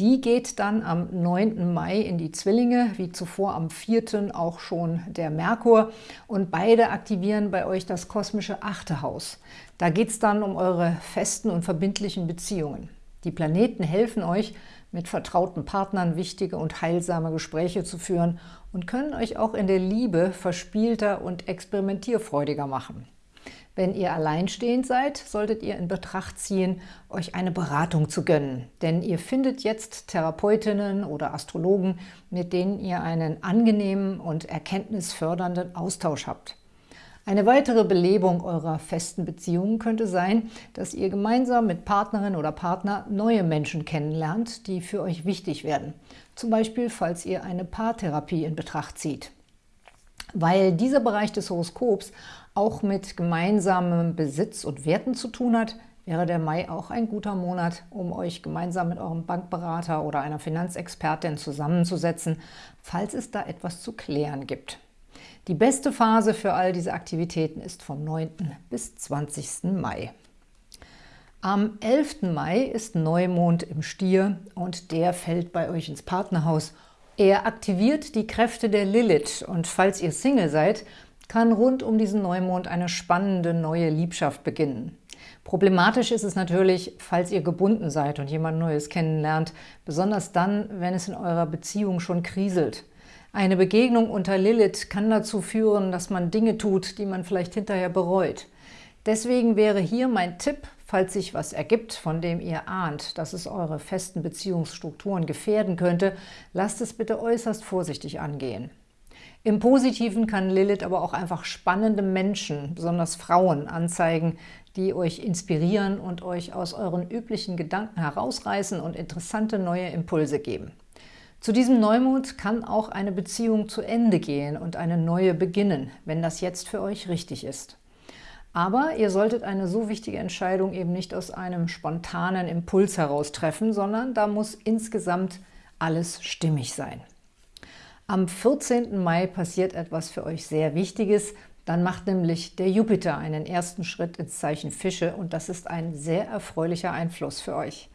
Die geht dann am 9. Mai in die Zwillinge, wie zuvor am 4. auch schon der Merkur. Und beide aktivieren bei euch das kosmische achte Haus. Da geht es dann um eure festen und verbindlichen Beziehungen. Die Planeten helfen euch, mit vertrauten Partnern wichtige und heilsame Gespräche zu führen und können euch auch in der Liebe verspielter und experimentierfreudiger machen. Wenn ihr alleinstehend seid, solltet ihr in Betracht ziehen, euch eine Beratung zu gönnen. Denn ihr findet jetzt Therapeutinnen oder Astrologen, mit denen ihr einen angenehmen und erkenntnisfördernden Austausch habt. Eine weitere Belebung eurer festen Beziehungen könnte sein, dass ihr gemeinsam mit Partnerin oder Partner neue Menschen kennenlernt, die für euch wichtig werden. Zum Beispiel, falls ihr eine Paartherapie in Betracht zieht. Weil dieser Bereich des Horoskops auch mit gemeinsamem Besitz und Werten zu tun hat, wäre der Mai auch ein guter Monat, um euch gemeinsam mit eurem Bankberater oder einer Finanzexpertin zusammenzusetzen, falls es da etwas zu klären gibt. Die beste Phase für all diese Aktivitäten ist vom 9. bis 20. Mai. Am 11. Mai ist Neumond im Stier und der fällt bei euch ins Partnerhaus. Er aktiviert die Kräfte der Lilith und falls ihr Single seid, kann rund um diesen Neumond eine spannende neue Liebschaft beginnen. Problematisch ist es natürlich, falls ihr gebunden seid und jemand Neues kennenlernt, besonders dann, wenn es in eurer Beziehung schon kriselt. Eine Begegnung unter Lilith kann dazu führen, dass man Dinge tut, die man vielleicht hinterher bereut. Deswegen wäre hier mein Tipp, falls sich was ergibt, von dem ihr ahnt, dass es eure festen Beziehungsstrukturen gefährden könnte, lasst es bitte äußerst vorsichtig angehen. Im Positiven kann Lilith aber auch einfach spannende Menschen, besonders Frauen, anzeigen, die euch inspirieren und euch aus euren üblichen Gedanken herausreißen und interessante neue Impulse geben. Zu diesem Neumond kann auch eine Beziehung zu Ende gehen und eine neue beginnen, wenn das jetzt für euch richtig ist. Aber ihr solltet eine so wichtige Entscheidung eben nicht aus einem spontanen Impuls heraus treffen, sondern da muss insgesamt alles stimmig sein. Am 14. Mai passiert etwas für euch sehr Wichtiges. Dann macht nämlich der Jupiter einen ersten Schritt ins Zeichen Fische und das ist ein sehr erfreulicher Einfluss für euch.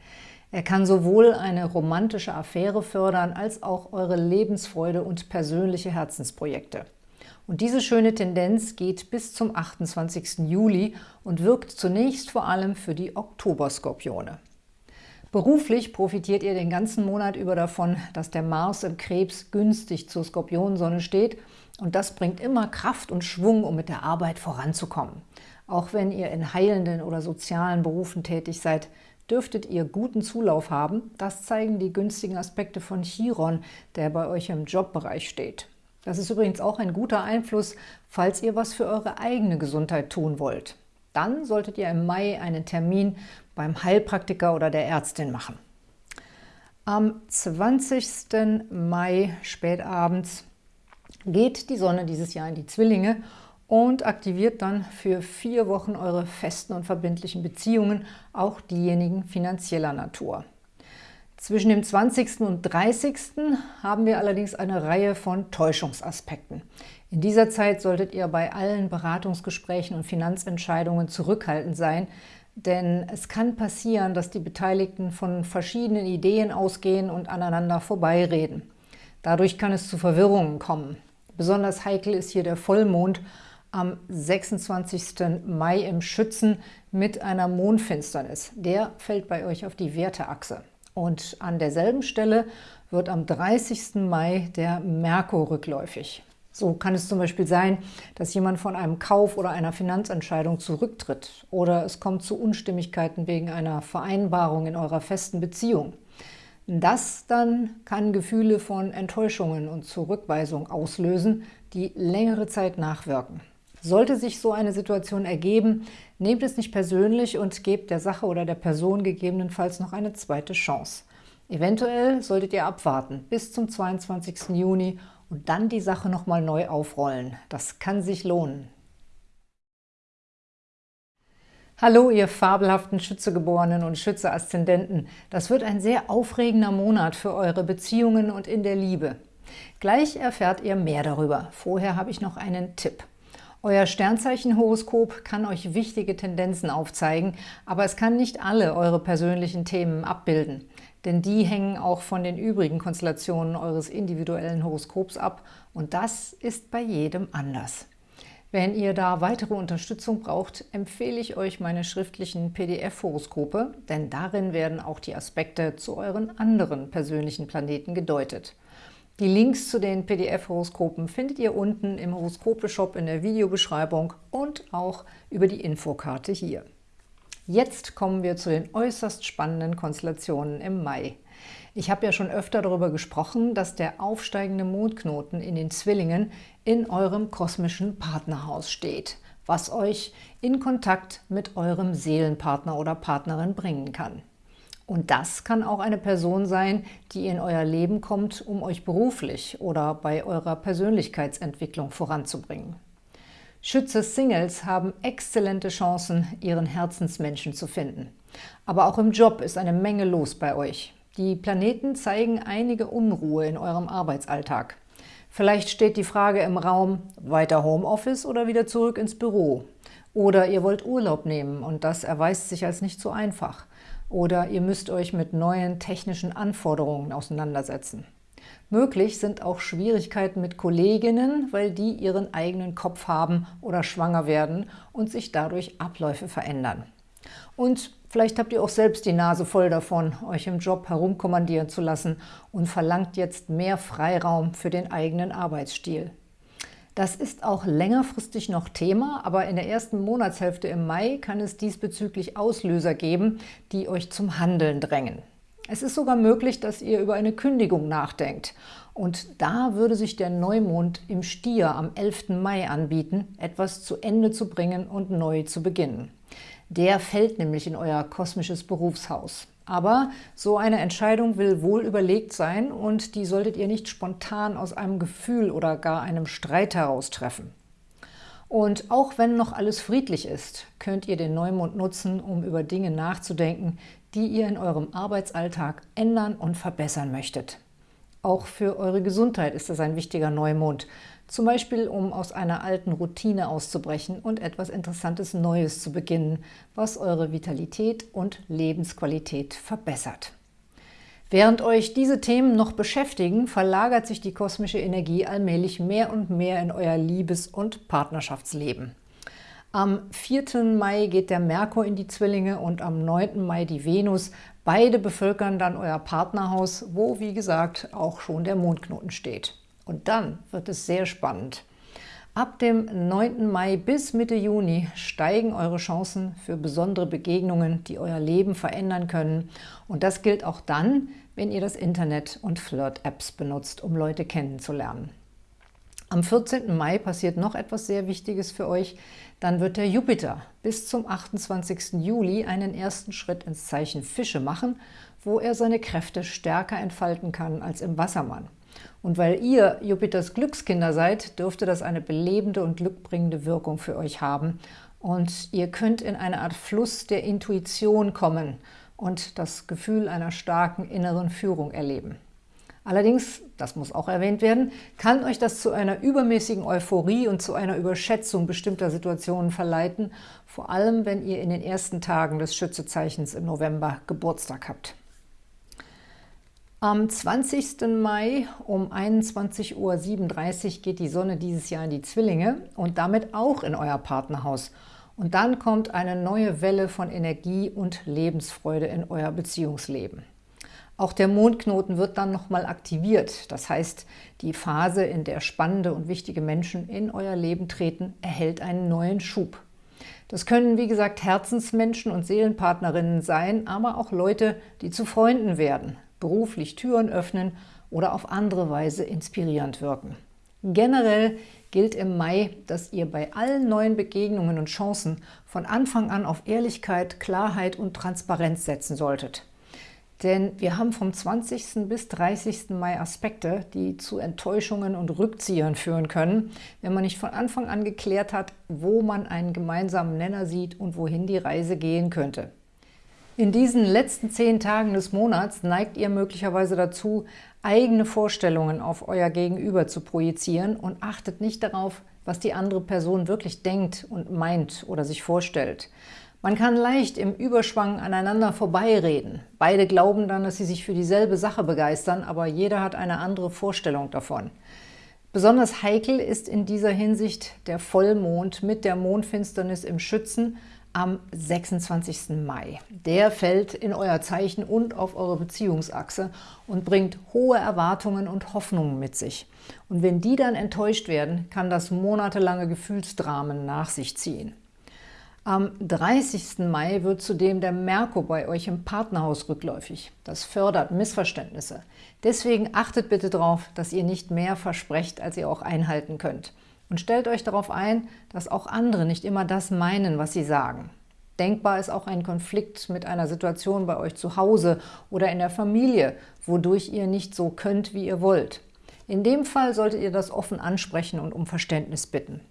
Er kann sowohl eine romantische Affäre fördern, als auch eure Lebensfreude und persönliche Herzensprojekte. Und diese schöne Tendenz geht bis zum 28. Juli und wirkt zunächst vor allem für die Oktoberskorpione. Beruflich profitiert ihr den ganzen Monat über davon, dass der Mars im Krebs günstig zur Skorpionsonne steht und das bringt immer Kraft und Schwung, um mit der Arbeit voranzukommen. Auch wenn ihr in heilenden oder sozialen Berufen tätig seid, dürftet ihr guten Zulauf haben. Das zeigen die günstigen Aspekte von Chiron, der bei euch im Jobbereich steht. Das ist übrigens auch ein guter Einfluss, falls ihr was für eure eigene Gesundheit tun wollt. Dann solltet ihr im Mai einen Termin beim Heilpraktiker oder der Ärztin machen. Am 20. Mai spätabends geht die Sonne dieses Jahr in die Zwillinge und aktiviert dann für vier Wochen eure festen und verbindlichen Beziehungen, auch diejenigen finanzieller Natur. Zwischen dem 20. und 30. haben wir allerdings eine Reihe von Täuschungsaspekten. In dieser Zeit solltet ihr bei allen Beratungsgesprächen und Finanzentscheidungen zurückhaltend sein, denn es kann passieren, dass die Beteiligten von verschiedenen Ideen ausgehen und aneinander vorbeireden. Dadurch kann es zu Verwirrungen kommen. Besonders heikel ist hier der Vollmond am 26. Mai im Schützen mit einer Mondfinsternis. Der fällt bei euch auf die Werteachse. Und an derselben Stelle wird am 30. Mai der Merkur rückläufig. So kann es zum Beispiel sein, dass jemand von einem Kauf oder einer Finanzentscheidung zurücktritt oder es kommt zu Unstimmigkeiten wegen einer Vereinbarung in eurer festen Beziehung. Das dann kann Gefühle von Enttäuschungen und Zurückweisung auslösen, die längere Zeit nachwirken. Sollte sich so eine Situation ergeben, nehmt es nicht persönlich und gebt der Sache oder der Person gegebenenfalls noch eine zweite Chance. Eventuell solltet ihr abwarten bis zum 22. Juni und dann die Sache nochmal neu aufrollen. Das kann sich lohnen. Hallo, ihr fabelhaften Schützegeborenen und Schütze-Aszendenten. Das wird ein sehr aufregender Monat für eure Beziehungen und in der Liebe. Gleich erfährt ihr mehr darüber. Vorher habe ich noch einen Tipp. Euer Sternzeichenhoroskop kann euch wichtige Tendenzen aufzeigen, aber es kann nicht alle eure persönlichen Themen abbilden, denn die hängen auch von den übrigen Konstellationen eures individuellen Horoskops ab und das ist bei jedem anders. Wenn ihr da weitere Unterstützung braucht, empfehle ich euch meine schriftlichen PDF-Horoskope, denn darin werden auch die Aspekte zu euren anderen persönlichen Planeten gedeutet. Die Links zu den PDF-Horoskopen findet ihr unten im Horoskope-Shop in der Videobeschreibung und auch über die Infokarte hier. Jetzt kommen wir zu den äußerst spannenden Konstellationen im Mai. Ich habe ja schon öfter darüber gesprochen, dass der aufsteigende Mondknoten in den Zwillingen in eurem kosmischen Partnerhaus steht, was euch in Kontakt mit eurem Seelenpartner oder Partnerin bringen kann. Und das kann auch eine Person sein, die in euer Leben kommt, um euch beruflich oder bei eurer Persönlichkeitsentwicklung voranzubringen. Schütze-Singles haben exzellente Chancen, ihren Herzensmenschen zu finden. Aber auch im Job ist eine Menge los bei euch. Die Planeten zeigen einige Unruhe in eurem Arbeitsalltag. Vielleicht steht die Frage im Raum, weiter Homeoffice oder wieder zurück ins Büro? Oder ihr wollt Urlaub nehmen und das erweist sich als nicht so einfach. Oder ihr müsst euch mit neuen technischen Anforderungen auseinandersetzen. Möglich sind auch Schwierigkeiten mit Kolleginnen, weil die ihren eigenen Kopf haben oder schwanger werden und sich dadurch Abläufe verändern. Und vielleicht habt ihr auch selbst die Nase voll davon, euch im Job herumkommandieren zu lassen und verlangt jetzt mehr Freiraum für den eigenen Arbeitsstil. Das ist auch längerfristig noch Thema, aber in der ersten Monatshälfte im Mai kann es diesbezüglich Auslöser geben, die euch zum Handeln drängen. Es ist sogar möglich, dass ihr über eine Kündigung nachdenkt. Und da würde sich der Neumond im Stier am 11. Mai anbieten, etwas zu Ende zu bringen und neu zu beginnen. Der fällt nämlich in euer kosmisches Berufshaus. Aber so eine Entscheidung will wohl überlegt sein und die solltet ihr nicht spontan aus einem Gefühl oder gar einem Streit heraus treffen. Und auch wenn noch alles friedlich ist, könnt ihr den Neumond nutzen, um über Dinge nachzudenken, die ihr in eurem Arbeitsalltag ändern und verbessern möchtet. Auch für eure Gesundheit ist das ein wichtiger Neumond, zum Beispiel, um aus einer alten Routine auszubrechen und etwas Interessantes Neues zu beginnen, was eure Vitalität und Lebensqualität verbessert. Während euch diese Themen noch beschäftigen, verlagert sich die kosmische Energie allmählich mehr und mehr in euer Liebes- und Partnerschaftsleben. Am 4. Mai geht der Merkur in die Zwillinge und am 9. Mai die Venus. Beide bevölkern dann euer Partnerhaus, wo, wie gesagt, auch schon der Mondknoten steht. Und dann wird es sehr spannend. Ab dem 9. Mai bis Mitte Juni steigen eure Chancen für besondere Begegnungen, die euer Leben verändern können. Und das gilt auch dann, wenn ihr das Internet und Flirt-Apps benutzt, um Leute kennenzulernen. Am 14. Mai passiert noch etwas sehr Wichtiges für euch. Dann wird der Jupiter bis zum 28. Juli einen ersten Schritt ins Zeichen Fische machen, wo er seine Kräfte stärker entfalten kann als im Wassermann. Und weil ihr Jupiters Glückskinder seid, dürfte das eine belebende und glückbringende Wirkung für euch haben. Und ihr könnt in eine Art Fluss der Intuition kommen und das Gefühl einer starken inneren Führung erleben. Allerdings, das muss auch erwähnt werden, kann euch das zu einer übermäßigen Euphorie und zu einer Überschätzung bestimmter Situationen verleiten, vor allem wenn ihr in den ersten Tagen des Schützezeichens im November Geburtstag habt. Am 20. Mai um 21.37 Uhr geht die Sonne dieses Jahr in die Zwillinge und damit auch in euer Partnerhaus. Und dann kommt eine neue Welle von Energie und Lebensfreude in euer Beziehungsleben. Auch der Mondknoten wird dann nochmal aktiviert. Das heißt, die Phase, in der spannende und wichtige Menschen in euer Leben treten, erhält einen neuen Schub. Das können, wie gesagt, Herzensmenschen und Seelenpartnerinnen sein, aber auch Leute, die zu Freunden werden, beruflich Türen öffnen oder auf andere Weise inspirierend wirken. Generell gilt im Mai, dass ihr bei allen neuen Begegnungen und Chancen von Anfang an auf Ehrlichkeit, Klarheit und Transparenz setzen solltet. Denn wir haben vom 20. bis 30. Mai Aspekte, die zu Enttäuschungen und Rückziehern führen können, wenn man nicht von Anfang an geklärt hat, wo man einen gemeinsamen Nenner sieht und wohin die Reise gehen könnte. In diesen letzten zehn Tagen des Monats neigt ihr möglicherweise dazu, eigene Vorstellungen auf euer Gegenüber zu projizieren und achtet nicht darauf, was die andere Person wirklich denkt und meint oder sich vorstellt. Man kann leicht im Überschwang aneinander vorbeireden. Beide glauben dann, dass sie sich für dieselbe Sache begeistern, aber jeder hat eine andere Vorstellung davon. Besonders heikel ist in dieser Hinsicht der Vollmond mit der Mondfinsternis im Schützen am 26. Mai. Der fällt in euer Zeichen und auf eure Beziehungsachse und bringt hohe Erwartungen und Hoffnungen mit sich. Und wenn die dann enttäuscht werden, kann das monatelange Gefühlsdramen nach sich ziehen. Am 30. Mai wird zudem der Merkur bei euch im Partnerhaus rückläufig. Das fördert Missverständnisse. Deswegen achtet bitte darauf, dass ihr nicht mehr versprecht, als ihr auch einhalten könnt. Und stellt euch darauf ein, dass auch andere nicht immer das meinen, was sie sagen. Denkbar ist auch ein Konflikt mit einer Situation bei euch zu Hause oder in der Familie, wodurch ihr nicht so könnt, wie ihr wollt. In dem Fall solltet ihr das offen ansprechen und um Verständnis bitten.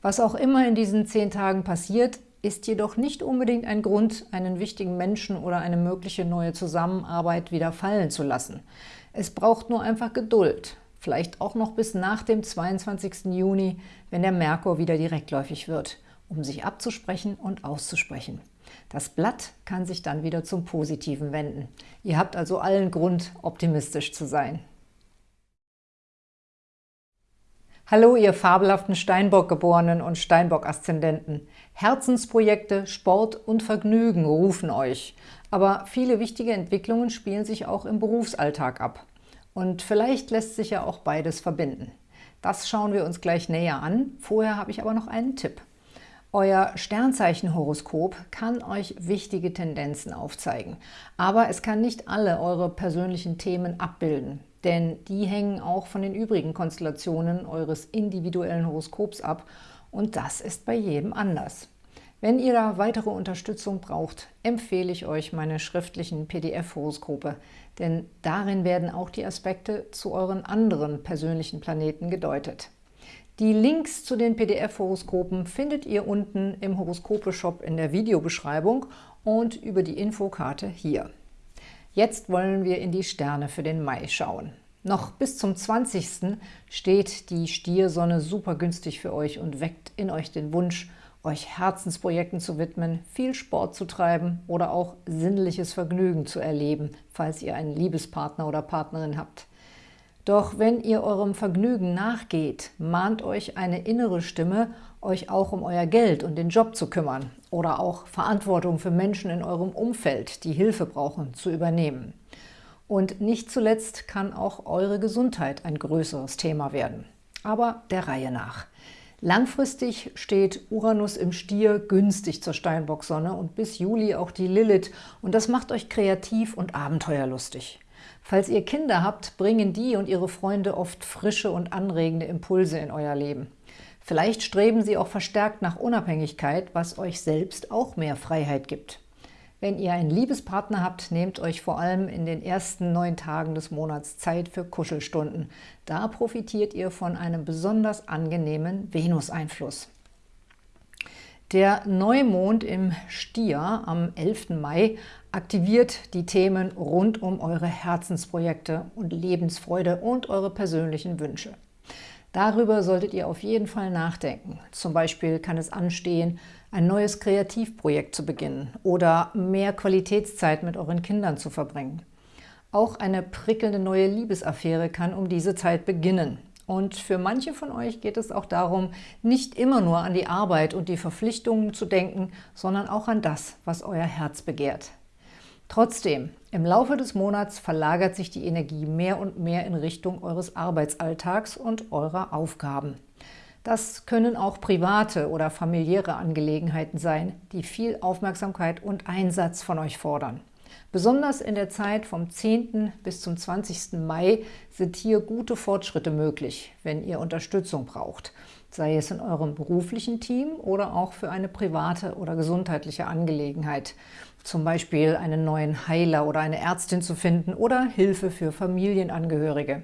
Was auch immer in diesen zehn Tagen passiert, ist jedoch nicht unbedingt ein Grund, einen wichtigen Menschen oder eine mögliche neue Zusammenarbeit wieder fallen zu lassen. Es braucht nur einfach Geduld, vielleicht auch noch bis nach dem 22. Juni, wenn der Merkur wieder direktläufig wird, um sich abzusprechen und auszusprechen. Das Blatt kann sich dann wieder zum Positiven wenden. Ihr habt also allen Grund, optimistisch zu sein. Hallo, ihr fabelhaften Steinbock-Geborenen und Steinbock-Aszendenten. Herzensprojekte, Sport und Vergnügen rufen euch. Aber viele wichtige Entwicklungen spielen sich auch im Berufsalltag ab. Und vielleicht lässt sich ja auch beides verbinden. Das schauen wir uns gleich näher an. Vorher habe ich aber noch einen Tipp. Euer Sternzeichenhoroskop kann euch wichtige Tendenzen aufzeigen, aber es kann nicht alle eure persönlichen Themen abbilden denn die hängen auch von den übrigen Konstellationen eures individuellen Horoskops ab und das ist bei jedem anders. Wenn ihr da weitere Unterstützung braucht, empfehle ich euch meine schriftlichen PDF-Horoskope, denn darin werden auch die Aspekte zu euren anderen persönlichen Planeten gedeutet. Die Links zu den PDF-Horoskopen findet ihr unten im Horoskope-Shop in der Videobeschreibung und über die Infokarte hier. Jetzt wollen wir in die Sterne für den Mai schauen. Noch bis zum 20. steht die Stiersonne super günstig für euch und weckt in euch den Wunsch, euch Herzensprojekten zu widmen, viel Sport zu treiben oder auch sinnliches Vergnügen zu erleben, falls ihr einen Liebespartner oder Partnerin habt. Doch wenn ihr eurem Vergnügen nachgeht, mahnt euch eine innere Stimme, euch auch um euer Geld und den Job zu kümmern oder auch Verantwortung für Menschen in eurem Umfeld, die Hilfe brauchen, zu übernehmen. Und nicht zuletzt kann auch eure Gesundheit ein größeres Thema werden. Aber der Reihe nach. Langfristig steht Uranus im Stier günstig zur Steinbocksonne und bis Juli auch die Lilith und das macht euch kreativ und abenteuerlustig. Falls ihr Kinder habt, bringen die und ihre Freunde oft frische und anregende Impulse in euer Leben. Vielleicht streben sie auch verstärkt nach Unabhängigkeit, was euch selbst auch mehr Freiheit gibt. Wenn ihr einen Liebespartner habt, nehmt euch vor allem in den ersten neun Tagen des Monats Zeit für Kuschelstunden. Da profitiert ihr von einem besonders angenehmen Venus-Einfluss. Der Neumond im Stier am 11. Mai aktiviert die Themen rund um eure Herzensprojekte und Lebensfreude und eure persönlichen Wünsche. Darüber solltet ihr auf jeden Fall nachdenken. Zum Beispiel kann es anstehen, ein neues Kreativprojekt zu beginnen oder mehr Qualitätszeit mit euren Kindern zu verbringen. Auch eine prickelnde neue Liebesaffäre kann um diese Zeit beginnen. Und für manche von euch geht es auch darum, nicht immer nur an die Arbeit und die Verpflichtungen zu denken, sondern auch an das, was euer Herz begehrt. Trotzdem, im Laufe des Monats verlagert sich die Energie mehr und mehr in Richtung eures Arbeitsalltags und eurer Aufgaben. Das können auch private oder familiäre Angelegenheiten sein, die viel Aufmerksamkeit und Einsatz von euch fordern. Besonders in der Zeit vom 10. bis zum 20. Mai sind hier gute Fortschritte möglich, wenn ihr Unterstützung braucht. sei es in eurem beruflichen Team oder auch für eine private oder gesundheitliche Angelegenheit, zum Beispiel einen neuen Heiler oder eine Ärztin zu finden oder Hilfe für Familienangehörige.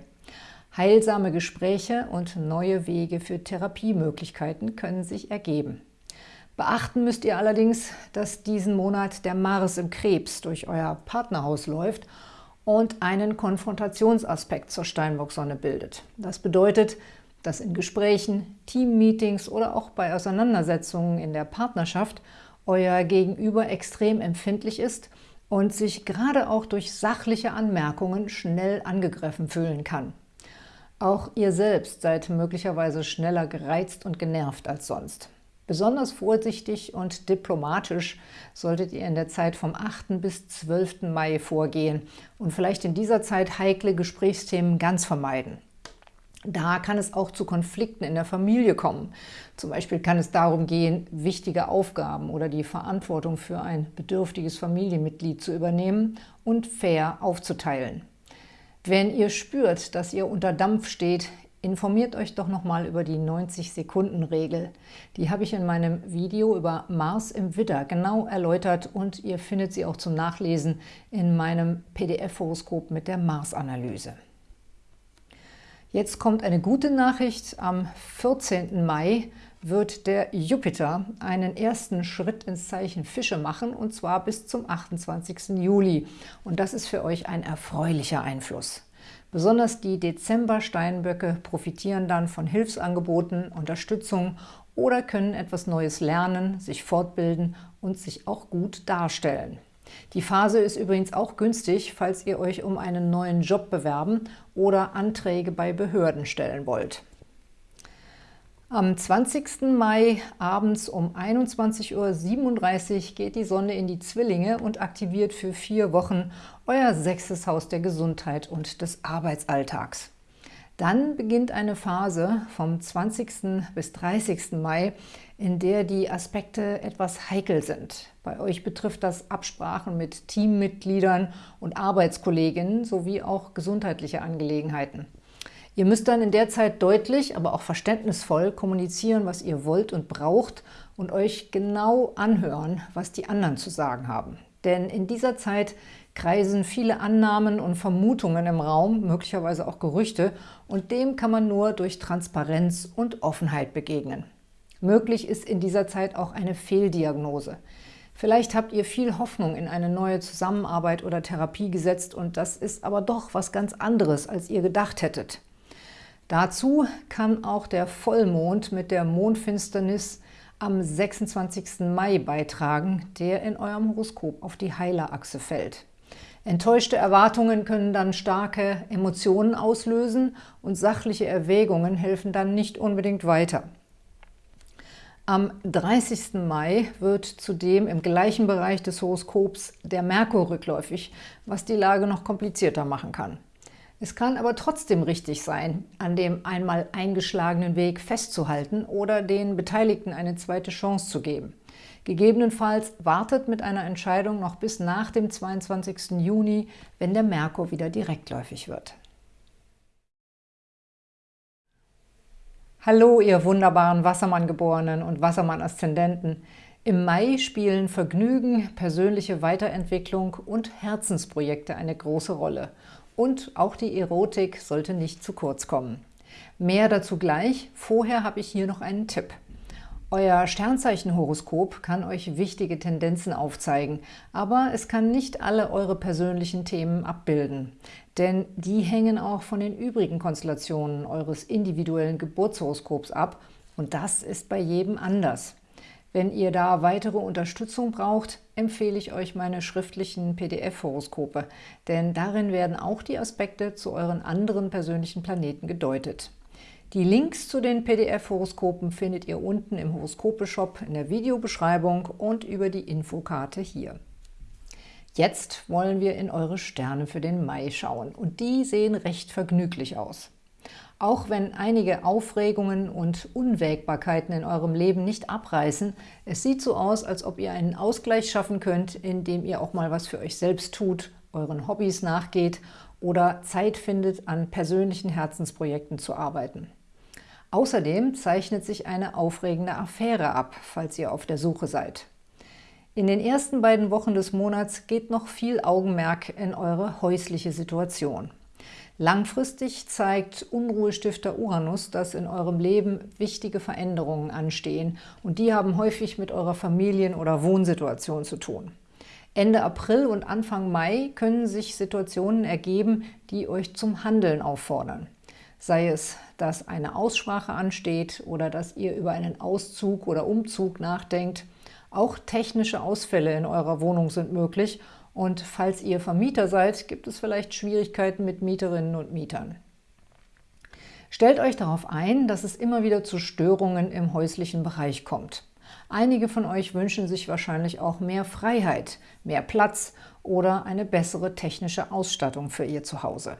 Heilsame Gespräche und neue Wege für Therapiemöglichkeiten können sich ergeben. Beachten müsst ihr allerdings, dass diesen Monat der Mars im Krebs durch euer Partnerhaus läuft und einen Konfrontationsaspekt zur Steinbock-Sonne bildet. Das bedeutet, dass in Gesprächen, Teammeetings oder auch bei Auseinandersetzungen in der Partnerschaft euer Gegenüber extrem empfindlich ist und sich gerade auch durch sachliche Anmerkungen schnell angegriffen fühlen kann. Auch ihr selbst seid möglicherweise schneller gereizt und genervt als sonst. Besonders vorsichtig und diplomatisch solltet ihr in der Zeit vom 8. bis 12. Mai vorgehen und vielleicht in dieser Zeit heikle Gesprächsthemen ganz vermeiden. Da kann es auch zu Konflikten in der Familie kommen. Zum Beispiel kann es darum gehen, wichtige Aufgaben oder die Verantwortung für ein bedürftiges Familienmitglied zu übernehmen und fair aufzuteilen. Wenn ihr spürt, dass ihr unter Dampf steht, informiert euch doch nochmal über die 90-Sekunden-Regel. Die habe ich in meinem Video über Mars im Widder genau erläutert und ihr findet sie auch zum Nachlesen in meinem PDF-Horoskop mit der Mars-Analyse. Jetzt kommt eine gute Nachricht. Am 14. Mai wird der Jupiter einen ersten Schritt ins Zeichen Fische machen, und zwar bis zum 28. Juli. Und das ist für euch ein erfreulicher Einfluss. Besonders die Dezember-Steinböcke profitieren dann von Hilfsangeboten, Unterstützung oder können etwas Neues lernen, sich fortbilden und sich auch gut darstellen. Die Phase ist übrigens auch günstig, falls ihr euch um einen neuen Job bewerben oder Anträge bei Behörden stellen wollt. Am 20. Mai abends um 21.37 Uhr geht die Sonne in die Zwillinge und aktiviert für vier Wochen euer sechstes Haus der Gesundheit und des Arbeitsalltags. Dann beginnt eine Phase vom 20. bis 30. Mai, in der die Aspekte etwas heikel sind. Bei euch betrifft das Absprachen mit Teammitgliedern und Arbeitskolleginnen sowie auch gesundheitliche Angelegenheiten. Ihr müsst dann in der Zeit deutlich, aber auch verständnisvoll kommunizieren, was ihr wollt und braucht und euch genau anhören, was die anderen zu sagen haben. Denn in dieser Zeit kreisen viele Annahmen und Vermutungen im Raum, möglicherweise auch Gerüchte, und dem kann man nur durch Transparenz und Offenheit begegnen. Möglich ist in dieser Zeit auch eine Fehldiagnose. Vielleicht habt ihr viel Hoffnung in eine neue Zusammenarbeit oder Therapie gesetzt und das ist aber doch was ganz anderes, als ihr gedacht hättet. Dazu kann auch der Vollmond mit der Mondfinsternis am 26. Mai beitragen, der in eurem Horoskop auf die Heilerachse fällt. Enttäuschte Erwartungen können dann starke Emotionen auslösen und sachliche Erwägungen helfen dann nicht unbedingt weiter. Am 30. Mai wird zudem im gleichen Bereich des Horoskops der Merkur rückläufig, was die Lage noch komplizierter machen kann. Es kann aber trotzdem richtig sein, an dem einmal eingeschlagenen Weg festzuhalten oder den Beteiligten eine zweite Chance zu geben. Gegebenenfalls wartet mit einer Entscheidung noch bis nach dem 22. Juni, wenn der Merkur wieder direktläufig wird. Hallo, ihr wunderbaren Wassermann-Geborenen und Wassermann-Aszendenten! Im Mai spielen Vergnügen, persönliche Weiterentwicklung und Herzensprojekte eine große Rolle. Und auch die Erotik sollte nicht zu kurz kommen. Mehr dazu gleich. Vorher habe ich hier noch einen Tipp. Euer Sternzeichenhoroskop kann euch wichtige Tendenzen aufzeigen, aber es kann nicht alle eure persönlichen Themen abbilden. Denn die hängen auch von den übrigen Konstellationen eures individuellen Geburtshoroskops ab und das ist bei jedem anders. Wenn ihr da weitere Unterstützung braucht, empfehle ich euch meine schriftlichen PDF-Horoskope, denn darin werden auch die Aspekte zu euren anderen persönlichen Planeten gedeutet. Die Links zu den PDF-Horoskopen findet ihr unten im Horoskope-Shop in der Videobeschreibung und über die Infokarte hier. Jetzt wollen wir in eure Sterne für den Mai schauen und die sehen recht vergnüglich aus. Auch wenn einige Aufregungen und Unwägbarkeiten in eurem Leben nicht abreißen, es sieht so aus, als ob ihr einen Ausgleich schaffen könnt, indem ihr auch mal was für euch selbst tut, euren Hobbys nachgeht oder Zeit findet, an persönlichen Herzensprojekten zu arbeiten. Außerdem zeichnet sich eine aufregende Affäre ab, falls ihr auf der Suche seid. In den ersten beiden Wochen des Monats geht noch viel Augenmerk in eure häusliche Situation. Langfristig zeigt Unruhestifter Uranus, dass in eurem Leben wichtige Veränderungen anstehen und die haben häufig mit eurer Familien- oder Wohnsituation zu tun. Ende April und Anfang Mai können sich Situationen ergeben, die euch zum Handeln auffordern. Sei es, dass eine Aussprache ansteht oder dass ihr über einen Auszug oder Umzug nachdenkt. Auch technische Ausfälle in eurer Wohnung sind möglich und falls ihr Vermieter seid, gibt es vielleicht Schwierigkeiten mit Mieterinnen und Mietern. Stellt euch darauf ein, dass es immer wieder zu Störungen im häuslichen Bereich kommt. Einige von euch wünschen sich wahrscheinlich auch mehr Freiheit, mehr Platz oder eine bessere technische Ausstattung für ihr Zuhause.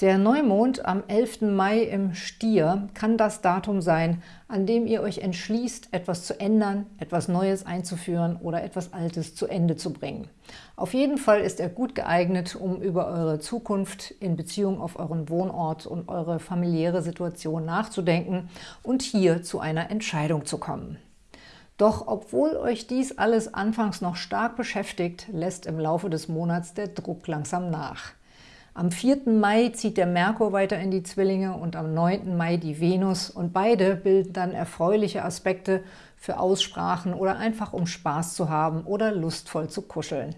Der Neumond am 11. Mai im Stier kann das Datum sein, an dem ihr euch entschließt, etwas zu ändern, etwas Neues einzuführen oder etwas Altes zu Ende zu bringen. Auf jeden Fall ist er gut geeignet, um über eure Zukunft in Beziehung auf euren Wohnort und eure familiäre Situation nachzudenken und hier zu einer Entscheidung zu kommen. Doch obwohl euch dies alles anfangs noch stark beschäftigt, lässt im Laufe des Monats der Druck langsam nach. Am 4. Mai zieht der Merkur weiter in die Zwillinge und am 9. Mai die Venus und beide bilden dann erfreuliche Aspekte für Aussprachen oder einfach um Spaß zu haben oder lustvoll zu kuscheln.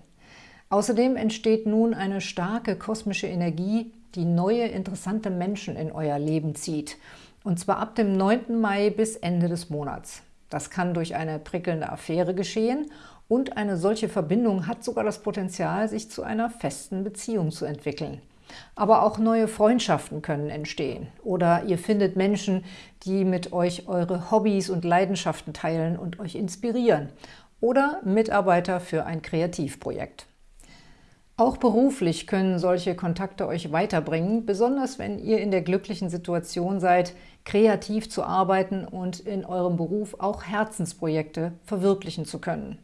Außerdem entsteht nun eine starke kosmische Energie, die neue, interessante Menschen in euer Leben zieht. Und zwar ab dem 9. Mai bis Ende des Monats. Das kann durch eine prickelnde Affäre geschehen und eine solche Verbindung hat sogar das Potenzial, sich zu einer festen Beziehung zu entwickeln. Aber auch neue Freundschaften können entstehen. Oder ihr findet Menschen, die mit euch eure Hobbys und Leidenschaften teilen und euch inspirieren. Oder Mitarbeiter für ein Kreativprojekt. Auch beruflich können solche Kontakte euch weiterbringen, besonders wenn ihr in der glücklichen Situation seid, kreativ zu arbeiten und in eurem Beruf auch Herzensprojekte verwirklichen zu können.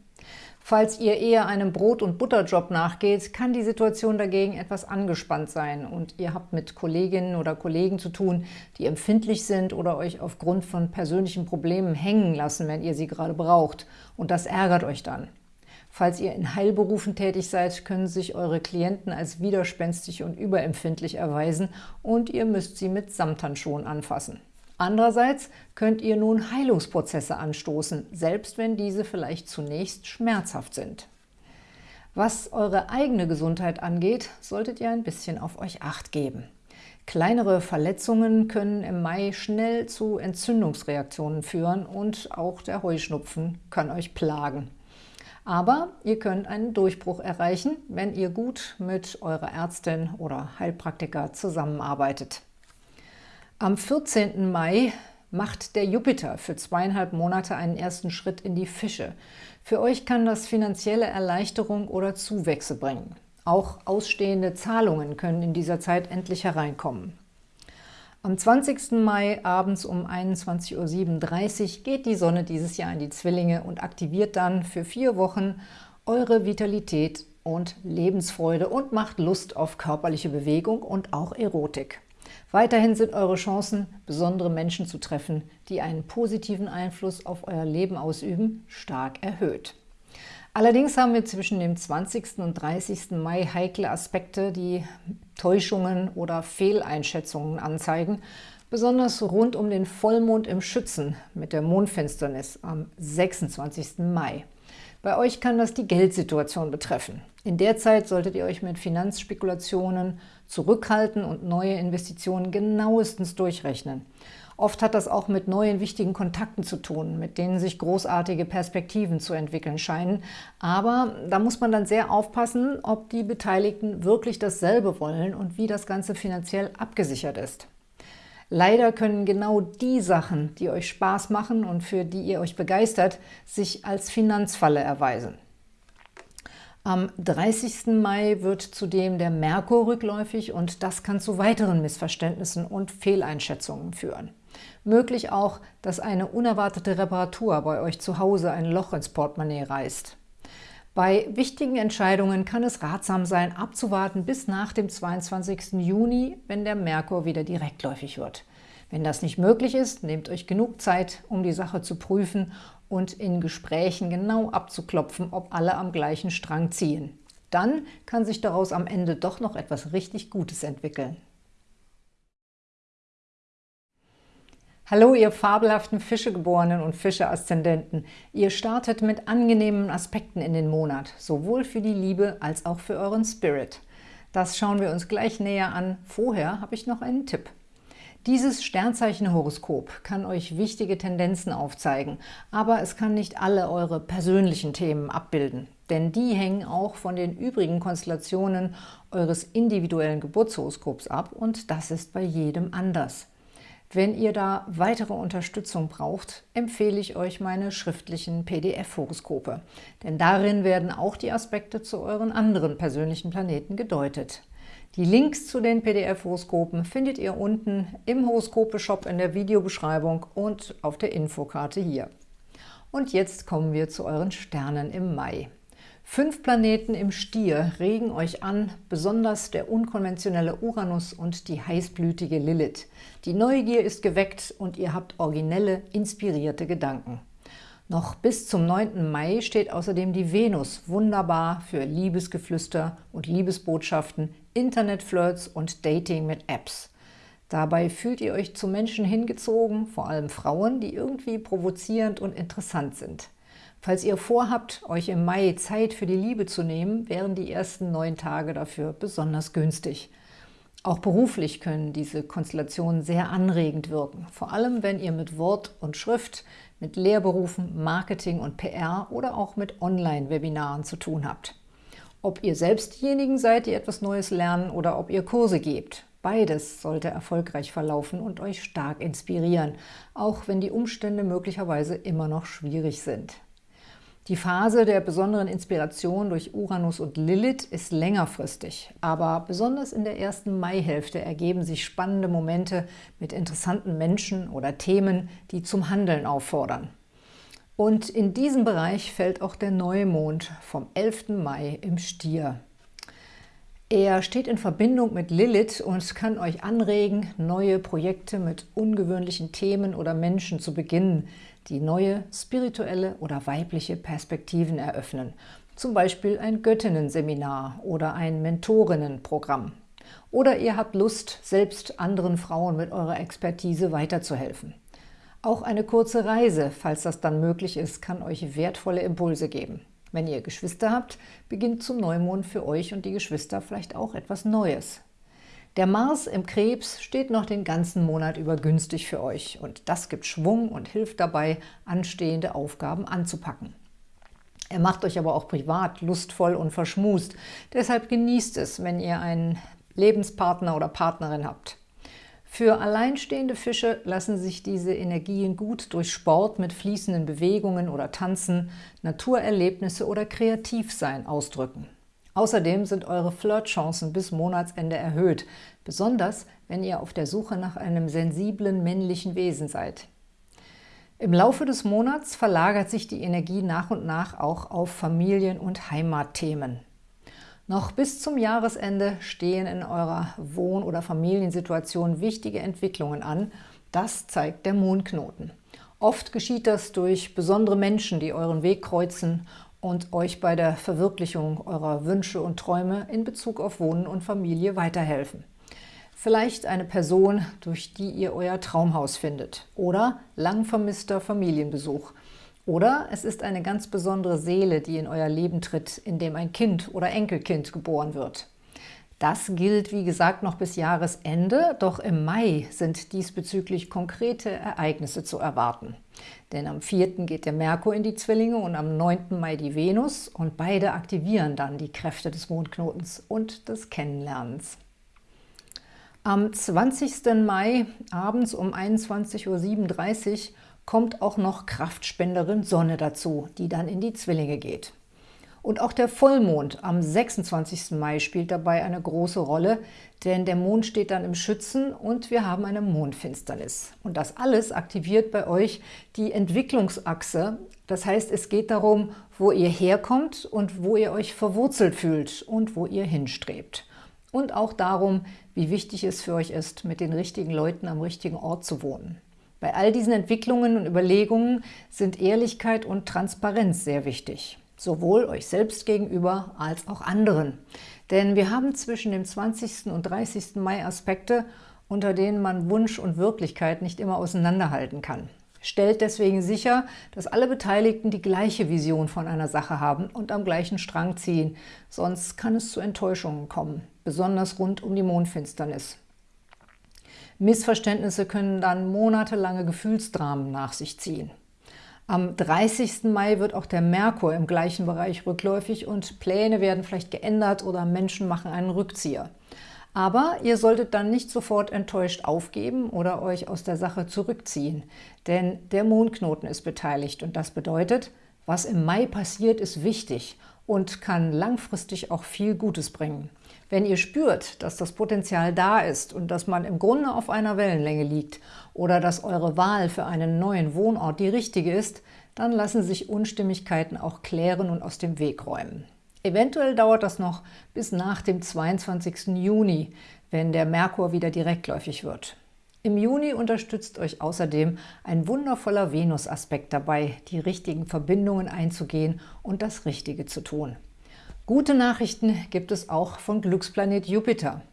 Falls ihr eher einem Brot- und Butterjob nachgeht, kann die Situation dagegen etwas angespannt sein und ihr habt mit Kolleginnen oder Kollegen zu tun, die empfindlich sind oder euch aufgrund von persönlichen Problemen hängen lassen, wenn ihr sie gerade braucht. Und das ärgert euch dann. Falls ihr in Heilberufen tätig seid, können sich eure Klienten als widerspenstig und überempfindlich erweisen und ihr müsst sie mit Samthandschuhen anfassen. Andererseits könnt ihr nun Heilungsprozesse anstoßen, selbst wenn diese vielleicht zunächst schmerzhaft sind. Was eure eigene Gesundheit angeht, solltet ihr ein bisschen auf euch Acht geben. Kleinere Verletzungen können im Mai schnell zu Entzündungsreaktionen führen und auch der Heuschnupfen kann euch plagen. Aber ihr könnt einen Durchbruch erreichen, wenn ihr gut mit eurer Ärztin oder Heilpraktiker zusammenarbeitet. Am 14. Mai macht der Jupiter für zweieinhalb Monate einen ersten Schritt in die Fische. Für euch kann das finanzielle Erleichterung oder Zuwächse bringen. Auch ausstehende Zahlungen können in dieser Zeit endlich hereinkommen. Am 20. Mai abends um 21.37 Uhr geht die Sonne dieses Jahr in die Zwillinge und aktiviert dann für vier Wochen eure Vitalität und Lebensfreude und macht Lust auf körperliche Bewegung und auch Erotik. Weiterhin sind eure Chancen, besondere Menschen zu treffen, die einen positiven Einfluss auf euer Leben ausüben, stark erhöht. Allerdings haben wir zwischen dem 20. und 30. Mai heikle Aspekte, die Täuschungen oder Fehleinschätzungen anzeigen, besonders rund um den Vollmond im Schützen mit der Mondfinsternis am 26. Mai. Bei euch kann das die Geldsituation betreffen. In der Zeit solltet ihr euch mit Finanzspekulationen zurückhalten und neue Investitionen genauestens durchrechnen. Oft hat das auch mit neuen wichtigen Kontakten zu tun, mit denen sich großartige Perspektiven zu entwickeln scheinen. Aber da muss man dann sehr aufpassen, ob die Beteiligten wirklich dasselbe wollen und wie das Ganze finanziell abgesichert ist. Leider können genau die Sachen, die euch Spaß machen und für die ihr euch begeistert, sich als Finanzfalle erweisen. Am 30. Mai wird zudem der Merkur rückläufig und das kann zu weiteren Missverständnissen und Fehleinschätzungen führen. Möglich auch, dass eine unerwartete Reparatur bei euch zu Hause ein Loch ins Portemonnaie reißt. Bei wichtigen Entscheidungen kann es ratsam sein, abzuwarten bis nach dem 22. Juni, wenn der Merkur wieder direktläufig wird. Wenn das nicht möglich ist, nehmt euch genug Zeit, um die Sache zu prüfen und in Gesprächen genau abzuklopfen, ob alle am gleichen Strang ziehen. Dann kann sich daraus am Ende doch noch etwas richtig Gutes entwickeln. Hallo, ihr fabelhaften Fischegeborenen und Fische-Aszendenten. Ihr startet mit angenehmen Aspekten in den Monat, sowohl für die Liebe als auch für euren Spirit. Das schauen wir uns gleich näher an. Vorher habe ich noch einen Tipp. Dieses Sternzeichen-Horoskop kann euch wichtige Tendenzen aufzeigen, aber es kann nicht alle eure persönlichen Themen abbilden, denn die hängen auch von den übrigen Konstellationen eures individuellen Geburtshoroskops ab und das ist bei jedem anders. Wenn ihr da weitere Unterstützung braucht, empfehle ich euch meine schriftlichen PDF-Horoskope, denn darin werden auch die Aspekte zu euren anderen persönlichen Planeten gedeutet. Die Links zu den PDF-Horoskopen findet ihr unten im Horoskope-Shop in der Videobeschreibung und auf der Infokarte hier. Und jetzt kommen wir zu euren Sternen im Mai. Fünf Planeten im Stier regen euch an, besonders der unkonventionelle Uranus und die heißblütige Lilith. Die Neugier ist geweckt und ihr habt originelle, inspirierte Gedanken. Noch bis zum 9. Mai steht außerdem die Venus wunderbar für Liebesgeflüster und Liebesbotschaften, Internetflirts und Dating mit Apps. Dabei fühlt ihr euch zu Menschen hingezogen, vor allem Frauen, die irgendwie provozierend und interessant sind. Falls ihr vorhabt, euch im Mai Zeit für die Liebe zu nehmen, wären die ersten neun Tage dafür besonders günstig. Auch beruflich können diese Konstellationen sehr anregend wirken, vor allem wenn ihr mit Wort und Schrift, mit Lehrberufen, Marketing und PR oder auch mit Online-Webinaren zu tun habt. Ob ihr selbst diejenigen seid, die etwas Neues lernen oder ob ihr Kurse gebt. Beides sollte erfolgreich verlaufen und euch stark inspirieren, auch wenn die Umstände möglicherweise immer noch schwierig sind. Die Phase der besonderen Inspiration durch Uranus und Lilith ist längerfristig, aber besonders in der ersten Maihälfte ergeben sich spannende Momente mit interessanten Menschen oder Themen, die zum Handeln auffordern. Und in diesem Bereich fällt auch der Neumond vom 11. Mai im Stier. Er steht in Verbindung mit Lilith und kann euch anregen, neue Projekte mit ungewöhnlichen Themen oder Menschen zu beginnen, die neue spirituelle oder weibliche Perspektiven eröffnen, zum Beispiel ein Göttinnen-Seminar oder ein Mentorinnenprogramm. Oder ihr habt Lust, selbst anderen Frauen mit eurer Expertise weiterzuhelfen. Auch eine kurze Reise, falls das dann möglich ist, kann euch wertvolle Impulse geben. Wenn ihr Geschwister habt, beginnt zum Neumond für euch und die Geschwister vielleicht auch etwas Neues. Der Mars im Krebs steht noch den ganzen Monat über günstig für euch und das gibt Schwung und hilft dabei, anstehende Aufgaben anzupacken. Er macht euch aber auch privat lustvoll und verschmust, deshalb genießt es, wenn ihr einen Lebenspartner oder Partnerin habt. Für alleinstehende Fische lassen sich diese Energien gut durch Sport mit fließenden Bewegungen oder Tanzen, Naturerlebnisse oder Kreativsein ausdrücken. Außerdem sind eure Flirtchancen bis Monatsende erhöht, besonders wenn ihr auf der Suche nach einem sensiblen männlichen Wesen seid. Im Laufe des Monats verlagert sich die Energie nach und nach auch auf Familien- und Heimatthemen. Noch bis zum Jahresende stehen in eurer Wohn- oder Familiensituation wichtige Entwicklungen an. Das zeigt der Mondknoten. Oft geschieht das durch besondere Menschen, die euren Weg kreuzen und euch bei der Verwirklichung eurer Wünsche und Träume in Bezug auf Wohnen und Familie weiterhelfen. Vielleicht eine Person, durch die ihr euer Traumhaus findet oder lang vermisster Familienbesuch. Oder es ist eine ganz besondere Seele, die in euer Leben tritt, in dem ein Kind oder Enkelkind geboren wird. Das gilt, wie gesagt, noch bis Jahresende, doch im Mai sind diesbezüglich konkrete Ereignisse zu erwarten. Denn am 4. geht der Merkur in die Zwillinge und am 9. Mai die Venus und beide aktivieren dann die Kräfte des Mondknotens und des Kennenlernens. Am 20. Mai abends um 21.37 Uhr kommt auch noch Kraftspenderin Sonne dazu, die dann in die Zwillinge geht. Und auch der Vollmond am 26. Mai spielt dabei eine große Rolle, denn der Mond steht dann im Schützen und wir haben eine Mondfinsternis. Und das alles aktiviert bei euch die Entwicklungsachse. Das heißt, es geht darum, wo ihr herkommt und wo ihr euch verwurzelt fühlt und wo ihr hinstrebt. und auch darum, wie wichtig es für euch ist, mit den richtigen Leuten am richtigen Ort zu wohnen. Bei all diesen Entwicklungen und Überlegungen sind Ehrlichkeit und Transparenz sehr wichtig, sowohl euch selbst gegenüber als auch anderen. Denn wir haben zwischen dem 20. und 30. Mai Aspekte, unter denen man Wunsch und Wirklichkeit nicht immer auseinanderhalten kann. Stellt deswegen sicher, dass alle Beteiligten die gleiche Vision von einer Sache haben und am gleichen Strang ziehen, sonst kann es zu Enttäuschungen kommen, besonders rund um die Mondfinsternis. Missverständnisse können dann monatelange Gefühlsdramen nach sich ziehen. Am 30. Mai wird auch der Merkur im gleichen Bereich rückläufig und Pläne werden vielleicht geändert oder Menschen machen einen Rückzieher. Aber ihr solltet dann nicht sofort enttäuscht aufgeben oder euch aus der Sache zurückziehen, denn der Mondknoten ist beteiligt und das bedeutet, was im Mai passiert, ist wichtig und kann langfristig auch viel Gutes bringen. Wenn ihr spürt, dass das Potenzial da ist und dass man im Grunde auf einer Wellenlänge liegt oder dass eure Wahl für einen neuen Wohnort die richtige ist, dann lassen sich Unstimmigkeiten auch klären und aus dem Weg räumen. Eventuell dauert das noch bis nach dem 22. Juni, wenn der Merkur wieder direktläufig wird. Im Juni unterstützt euch außerdem ein wundervoller Venus-Aspekt dabei, die richtigen Verbindungen einzugehen und das Richtige zu tun. Gute Nachrichten gibt es auch von Glücksplanet Jupiter.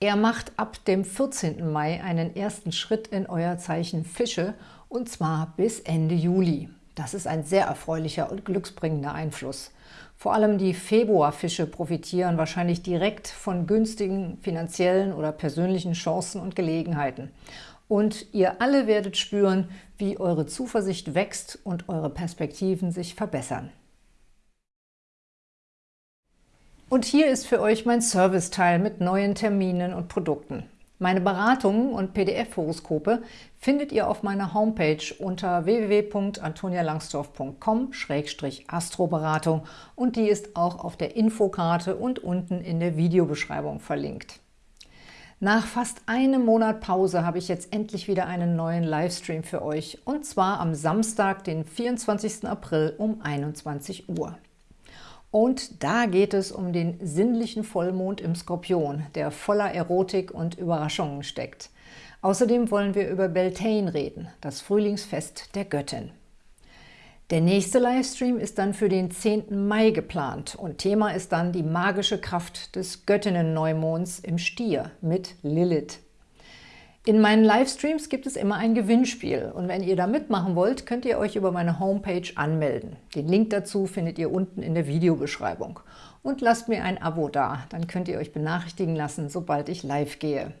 Er macht ab dem 14. Mai einen ersten Schritt in euer Zeichen Fische, und zwar bis Ende Juli. Das ist ein sehr erfreulicher und glücksbringender Einfluss. Vor allem die Februarfische profitieren wahrscheinlich direkt von günstigen finanziellen oder persönlichen Chancen und Gelegenheiten. Und ihr alle werdet spüren, wie eure Zuversicht wächst und eure Perspektiven sich verbessern. Und hier ist für euch mein Serviceteil mit neuen Terminen und Produkten. Meine Beratungen und PDF-Horoskope findet ihr auf meiner Homepage unter www.antonialangsdorf.com-astroberatung und die ist auch auf der Infokarte und unten in der Videobeschreibung verlinkt. Nach fast einem Monat Pause habe ich jetzt endlich wieder einen neuen Livestream für euch und zwar am Samstag, den 24. April um 21 Uhr. Und da geht es um den sinnlichen Vollmond im Skorpion, der voller Erotik und Überraschungen steckt. Außerdem wollen wir über Beltane reden, das Frühlingsfest der Göttin. Der nächste Livestream ist dann für den 10. Mai geplant und Thema ist dann die magische Kraft des Göttinnen-Neumonds im Stier mit Lilith. In meinen Livestreams gibt es immer ein Gewinnspiel und wenn ihr da mitmachen wollt, könnt ihr euch über meine Homepage anmelden. Den Link dazu findet ihr unten in der Videobeschreibung. Und lasst mir ein Abo da, dann könnt ihr euch benachrichtigen lassen, sobald ich live gehe.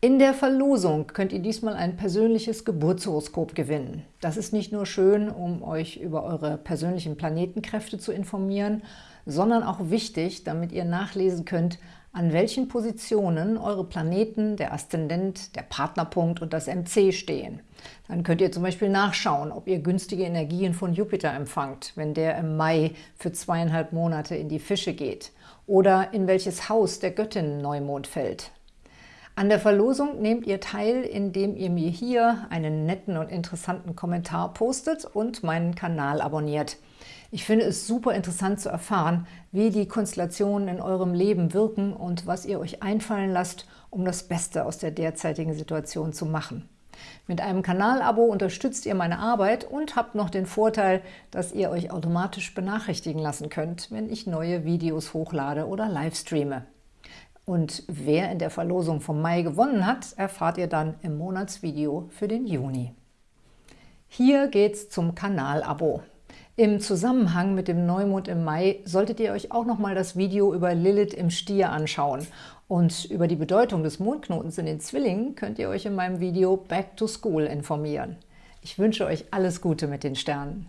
In der Verlosung könnt ihr diesmal ein persönliches Geburtshoroskop gewinnen. Das ist nicht nur schön, um euch über eure persönlichen Planetenkräfte zu informieren, sondern auch wichtig, damit ihr nachlesen könnt, an welchen Positionen eure Planeten, der Aszendent, der Partnerpunkt und das MC stehen. Dann könnt ihr zum Beispiel nachschauen, ob ihr günstige Energien von Jupiter empfangt, wenn der im Mai für zweieinhalb Monate in die Fische geht, oder in welches Haus der Göttin Neumond fällt. An der Verlosung nehmt ihr teil, indem ihr mir hier einen netten und interessanten Kommentar postet und meinen Kanal abonniert. Ich finde es super interessant zu erfahren, wie die Konstellationen in eurem Leben wirken und was ihr euch einfallen lasst, um das Beste aus der derzeitigen Situation zu machen. Mit einem Kanalabo unterstützt ihr meine Arbeit und habt noch den Vorteil, dass ihr euch automatisch benachrichtigen lassen könnt, wenn ich neue Videos hochlade oder livestreame. Und wer in der Verlosung vom Mai gewonnen hat, erfahrt ihr dann im Monatsvideo für den Juni. Hier geht's zum Kanalabo. Im Zusammenhang mit dem Neumond im Mai solltet ihr euch auch nochmal das Video über Lilith im Stier anschauen. Und über die Bedeutung des Mondknotens in den Zwillingen könnt ihr euch in meinem Video Back to School informieren. Ich wünsche euch alles Gute mit den Sternen.